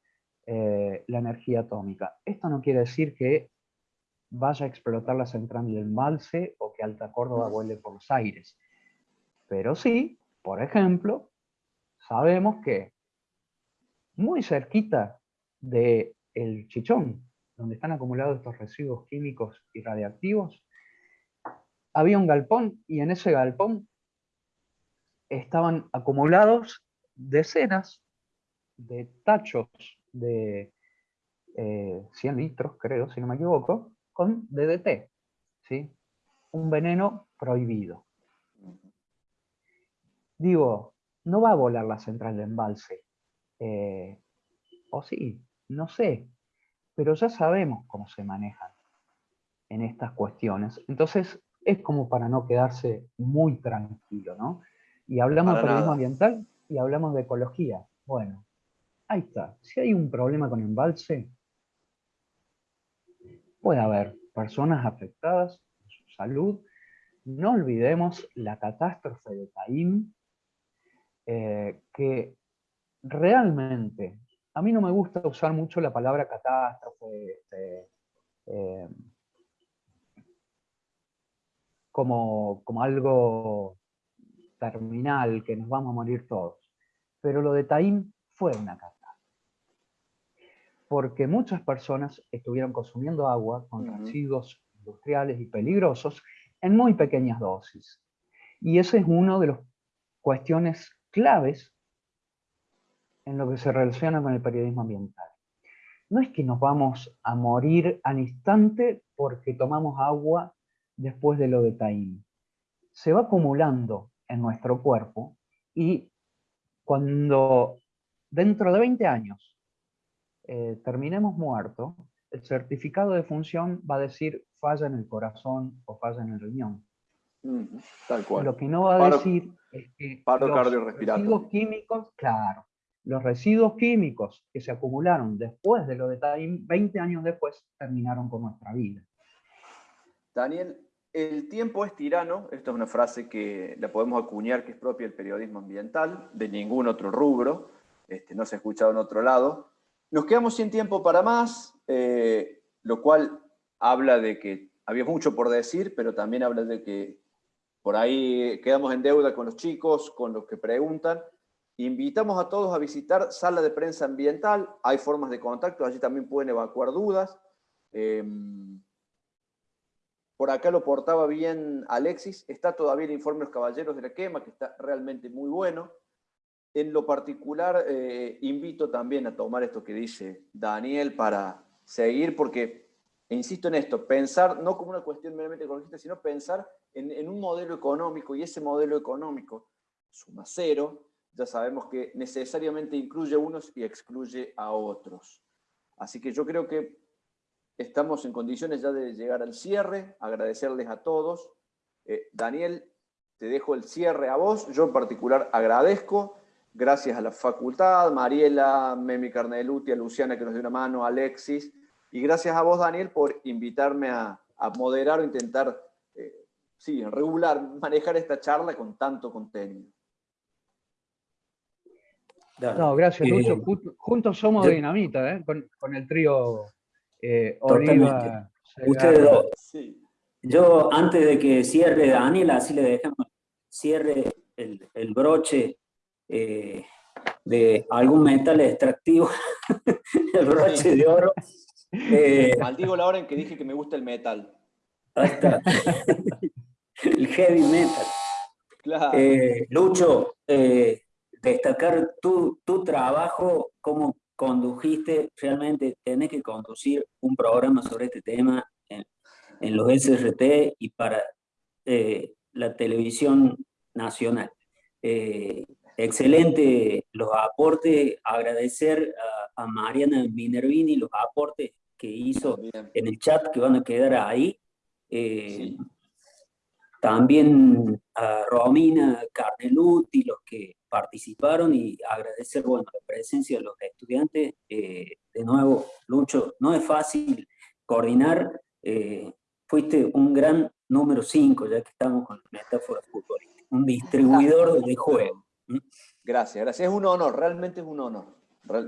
la energía atómica. Esto no quiere decir que vaya a explotar la central del embalse o que Alta Córdoba vuele por los aires. Pero sí, por ejemplo, sabemos que muy cerquita del el chichón, donde están acumulados estos residuos químicos y radiactivos, había un galpón y en ese galpón estaban acumulados decenas de tachos de 100 eh, litros, creo, si no me equivoco, con DDT, ¿sí? un veneno prohibido. Digo, no va a volar la central de embalse. Eh, o sí, no sé, pero ya sabemos cómo se manejan en estas cuestiones. Entonces, es como para no quedarse muy tranquilo, ¿no? Y hablamos de periodismo ambiental y hablamos de ecología. Bueno, ahí está. Si hay un problema con embalse, puede haber personas afectadas en su salud. No olvidemos la catástrofe de Taim, eh, que realmente, a mí no me gusta usar mucho la palabra catástrofe este, eh, como, como algo terminal, que nos vamos a morir todos. Pero lo de Taim fue una catástrofe porque muchas personas estuvieron consumiendo agua con residuos industriales y peligrosos en muy pequeñas dosis. Y esa es una de las cuestiones claves en lo que se relaciona con el periodismo ambiental. No es que nos vamos a morir al instante porque tomamos agua después de lo de Taín. Se va acumulando en nuestro cuerpo y cuando dentro de 20 años eh, terminemos muerto, el certificado de función va a decir falla en el corazón o falla en el riñón. tal cual. Lo que no va a decir es que los residuos químicos, claro, los residuos químicos que se acumularon después de lo de Taim, 20 años después, terminaron con nuestra vida. Daniel, el tiempo es tirano, esta es una frase que la podemos acuñar que es propia del periodismo ambiental, de ningún otro rubro, este, no se ha escuchado en otro lado, nos quedamos sin tiempo para más, eh, lo cual habla de que había mucho por decir, pero también habla de que por ahí quedamos en deuda con los chicos, con los que preguntan. Invitamos a todos a visitar Sala de Prensa Ambiental, hay formas de contacto, allí también pueden evacuar dudas. Em, por acá lo portaba bien Alexis, está todavía el informe de los caballeros de la quema, que está realmente muy bueno. En lo particular, eh, invito también a tomar esto que dice Daniel para seguir, porque, insisto en esto, pensar no como una cuestión meramente ecologista, sino pensar en, un modelo económico, y ese modelo económico suma cero, ya sabemos que necesariamente incluye a unos y excluye a otros. Así que yo creo que estamos en condiciones ya de llegar al cierre, agradecerles a todos. Eh, Daniel, te dejo el cierre a vos, yo en particular agradezco, gracias a la facultad, Mariela, Memi Carneluti, a Luciana que nos dio una mano, Alexis, y gracias a vos, Daniel, por invitarme a, moderar o intentar, eh, sí, regular, manejar esta charla con tanto contenido. No, gracias, Lucho. Eh, juntos somos dinamita, ¿eh? con, el trío eh, Oliva. Ustedes dos. Yo, antes de que cierre Daniel, así le dejamos, cierre el, el broche eh, de algún metal extractivo, el broche de oro. Eh, Maldigo la hora en que dije que me gusta el metal. el heavy metal. Eh, Lucho, destacar tu, tu trabajo, cómo condujiste, realmente tenés que conducir un programa sobre este tema en, en los SRT y para la televisión nacional. Eh, Excelente los aportes, agradecer a, Mariana Minervini los aportes que hizo en el chat que van a quedar ahí. Eh, también a Romina Carneluti, los que participaron y agradecer bueno, la presencia de los estudiantes. Eh, de nuevo, Lucho, no es fácil coordinar, eh, fuiste un gran número 5, ya que estamos con la metáfora futbolística, un distribuidor de juego. Gracias, gracias, es un honor, realmente es un honor.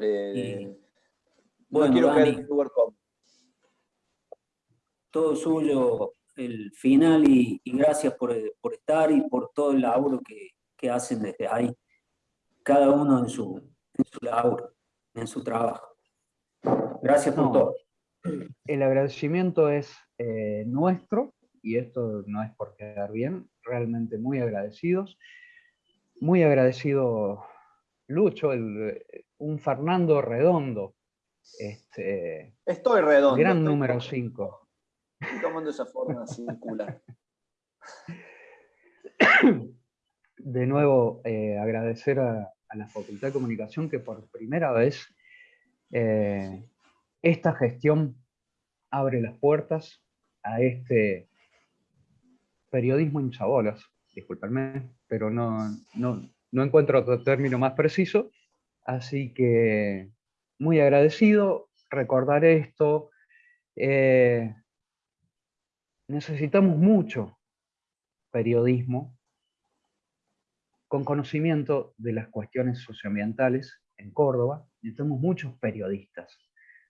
Eh, bueno, quiero Dani, lugar Todo suyo el final y, gracias por, estar y por todo el laburo que, hacen desde ahí, cada uno en su, en su laburo, en su trabajo. Gracias por todo. El agradecimiento es eh, nuestro, y esto no es por quedar bien, realmente muy agradecidos. Muy agradecido Lucho, un Fernando redondo. Este, Estoy redondo. Gran número 5. Tomando esa forma circular. De nuevo, eh, agradecer a, la Facultad de Comunicación que por primera vez eh, esta gestión abre las puertas a este periodismo hinchabolas, disculpenme, pero no, no, no encuentro otro término más preciso, así que muy agradecido, recordar esto, eh, necesitamos mucho periodismo con conocimiento de las cuestiones socioambientales en Córdoba. Necesitamos muchos periodistas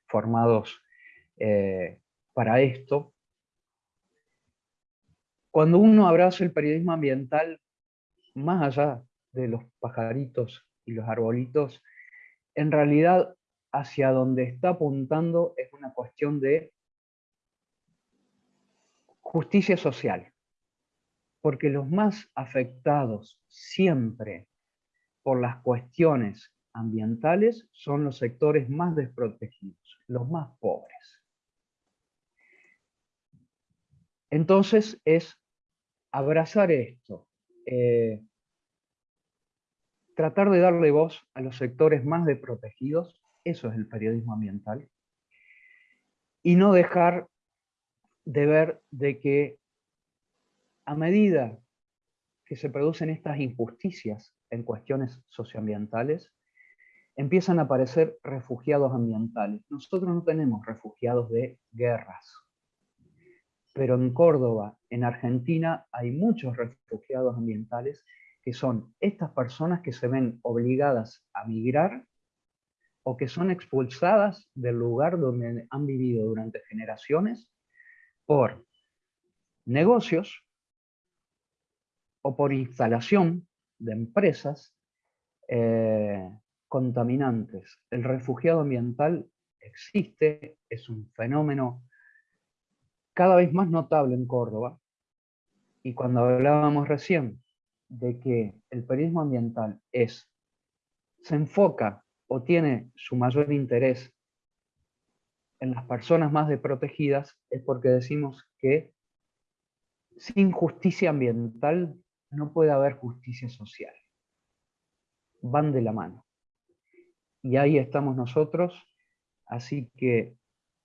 formados eh, para esto. Cuando uno abraza el periodismo ambiental, más allá de los pajaritos y los arbolitos, en realidad hacia donde está apuntando es una cuestión de justicia social, porque los más afectados siempre por las cuestiones ambientales son los sectores más desprotegidos, los más pobres. Entonces es abrazar esto, eh, tratar de darle voz a los sectores más desprotegidos, eso es el periodismo ambiental, y no dejar de ver de que a medida que se producen estas injusticias en cuestiones socioambientales, empiezan a aparecer refugiados ambientales. Nosotros no tenemos refugiados de guerras, pero en Córdoba, en Argentina, hay muchos refugiados ambientales que son estas personas que se ven obligadas a migrar o que son expulsadas del lugar donde han vivido durante generaciones por negocios o por instalación de empresas eh, contaminantes. El refugiado ambiental existe, es un fenómeno cada vez más notable en Córdoba, y cuando hablábamos recién de que el periodismo ambiental es, se enfoca o tiene su mayor interés en las personas más desprotegidas es porque decimos que sin justicia ambiental no puede haber justicia social. Van de la mano. Y ahí estamos nosotros. Así que,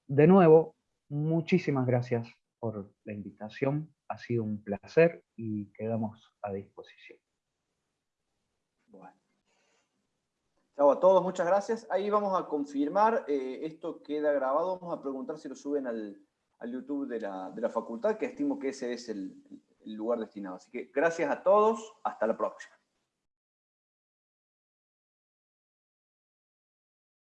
de nuevo, muchísimas gracias por la invitación. Ha sido un placer y quedamos a disposición. Chao a todos, muchas gracias. Ahí vamos a confirmar, eh, esto queda grabado, vamos a preguntar si lo suben al, YouTube de la, facultad, que estimo que ese es el lugar destinado. Así que gracias a todos, hasta la próxima.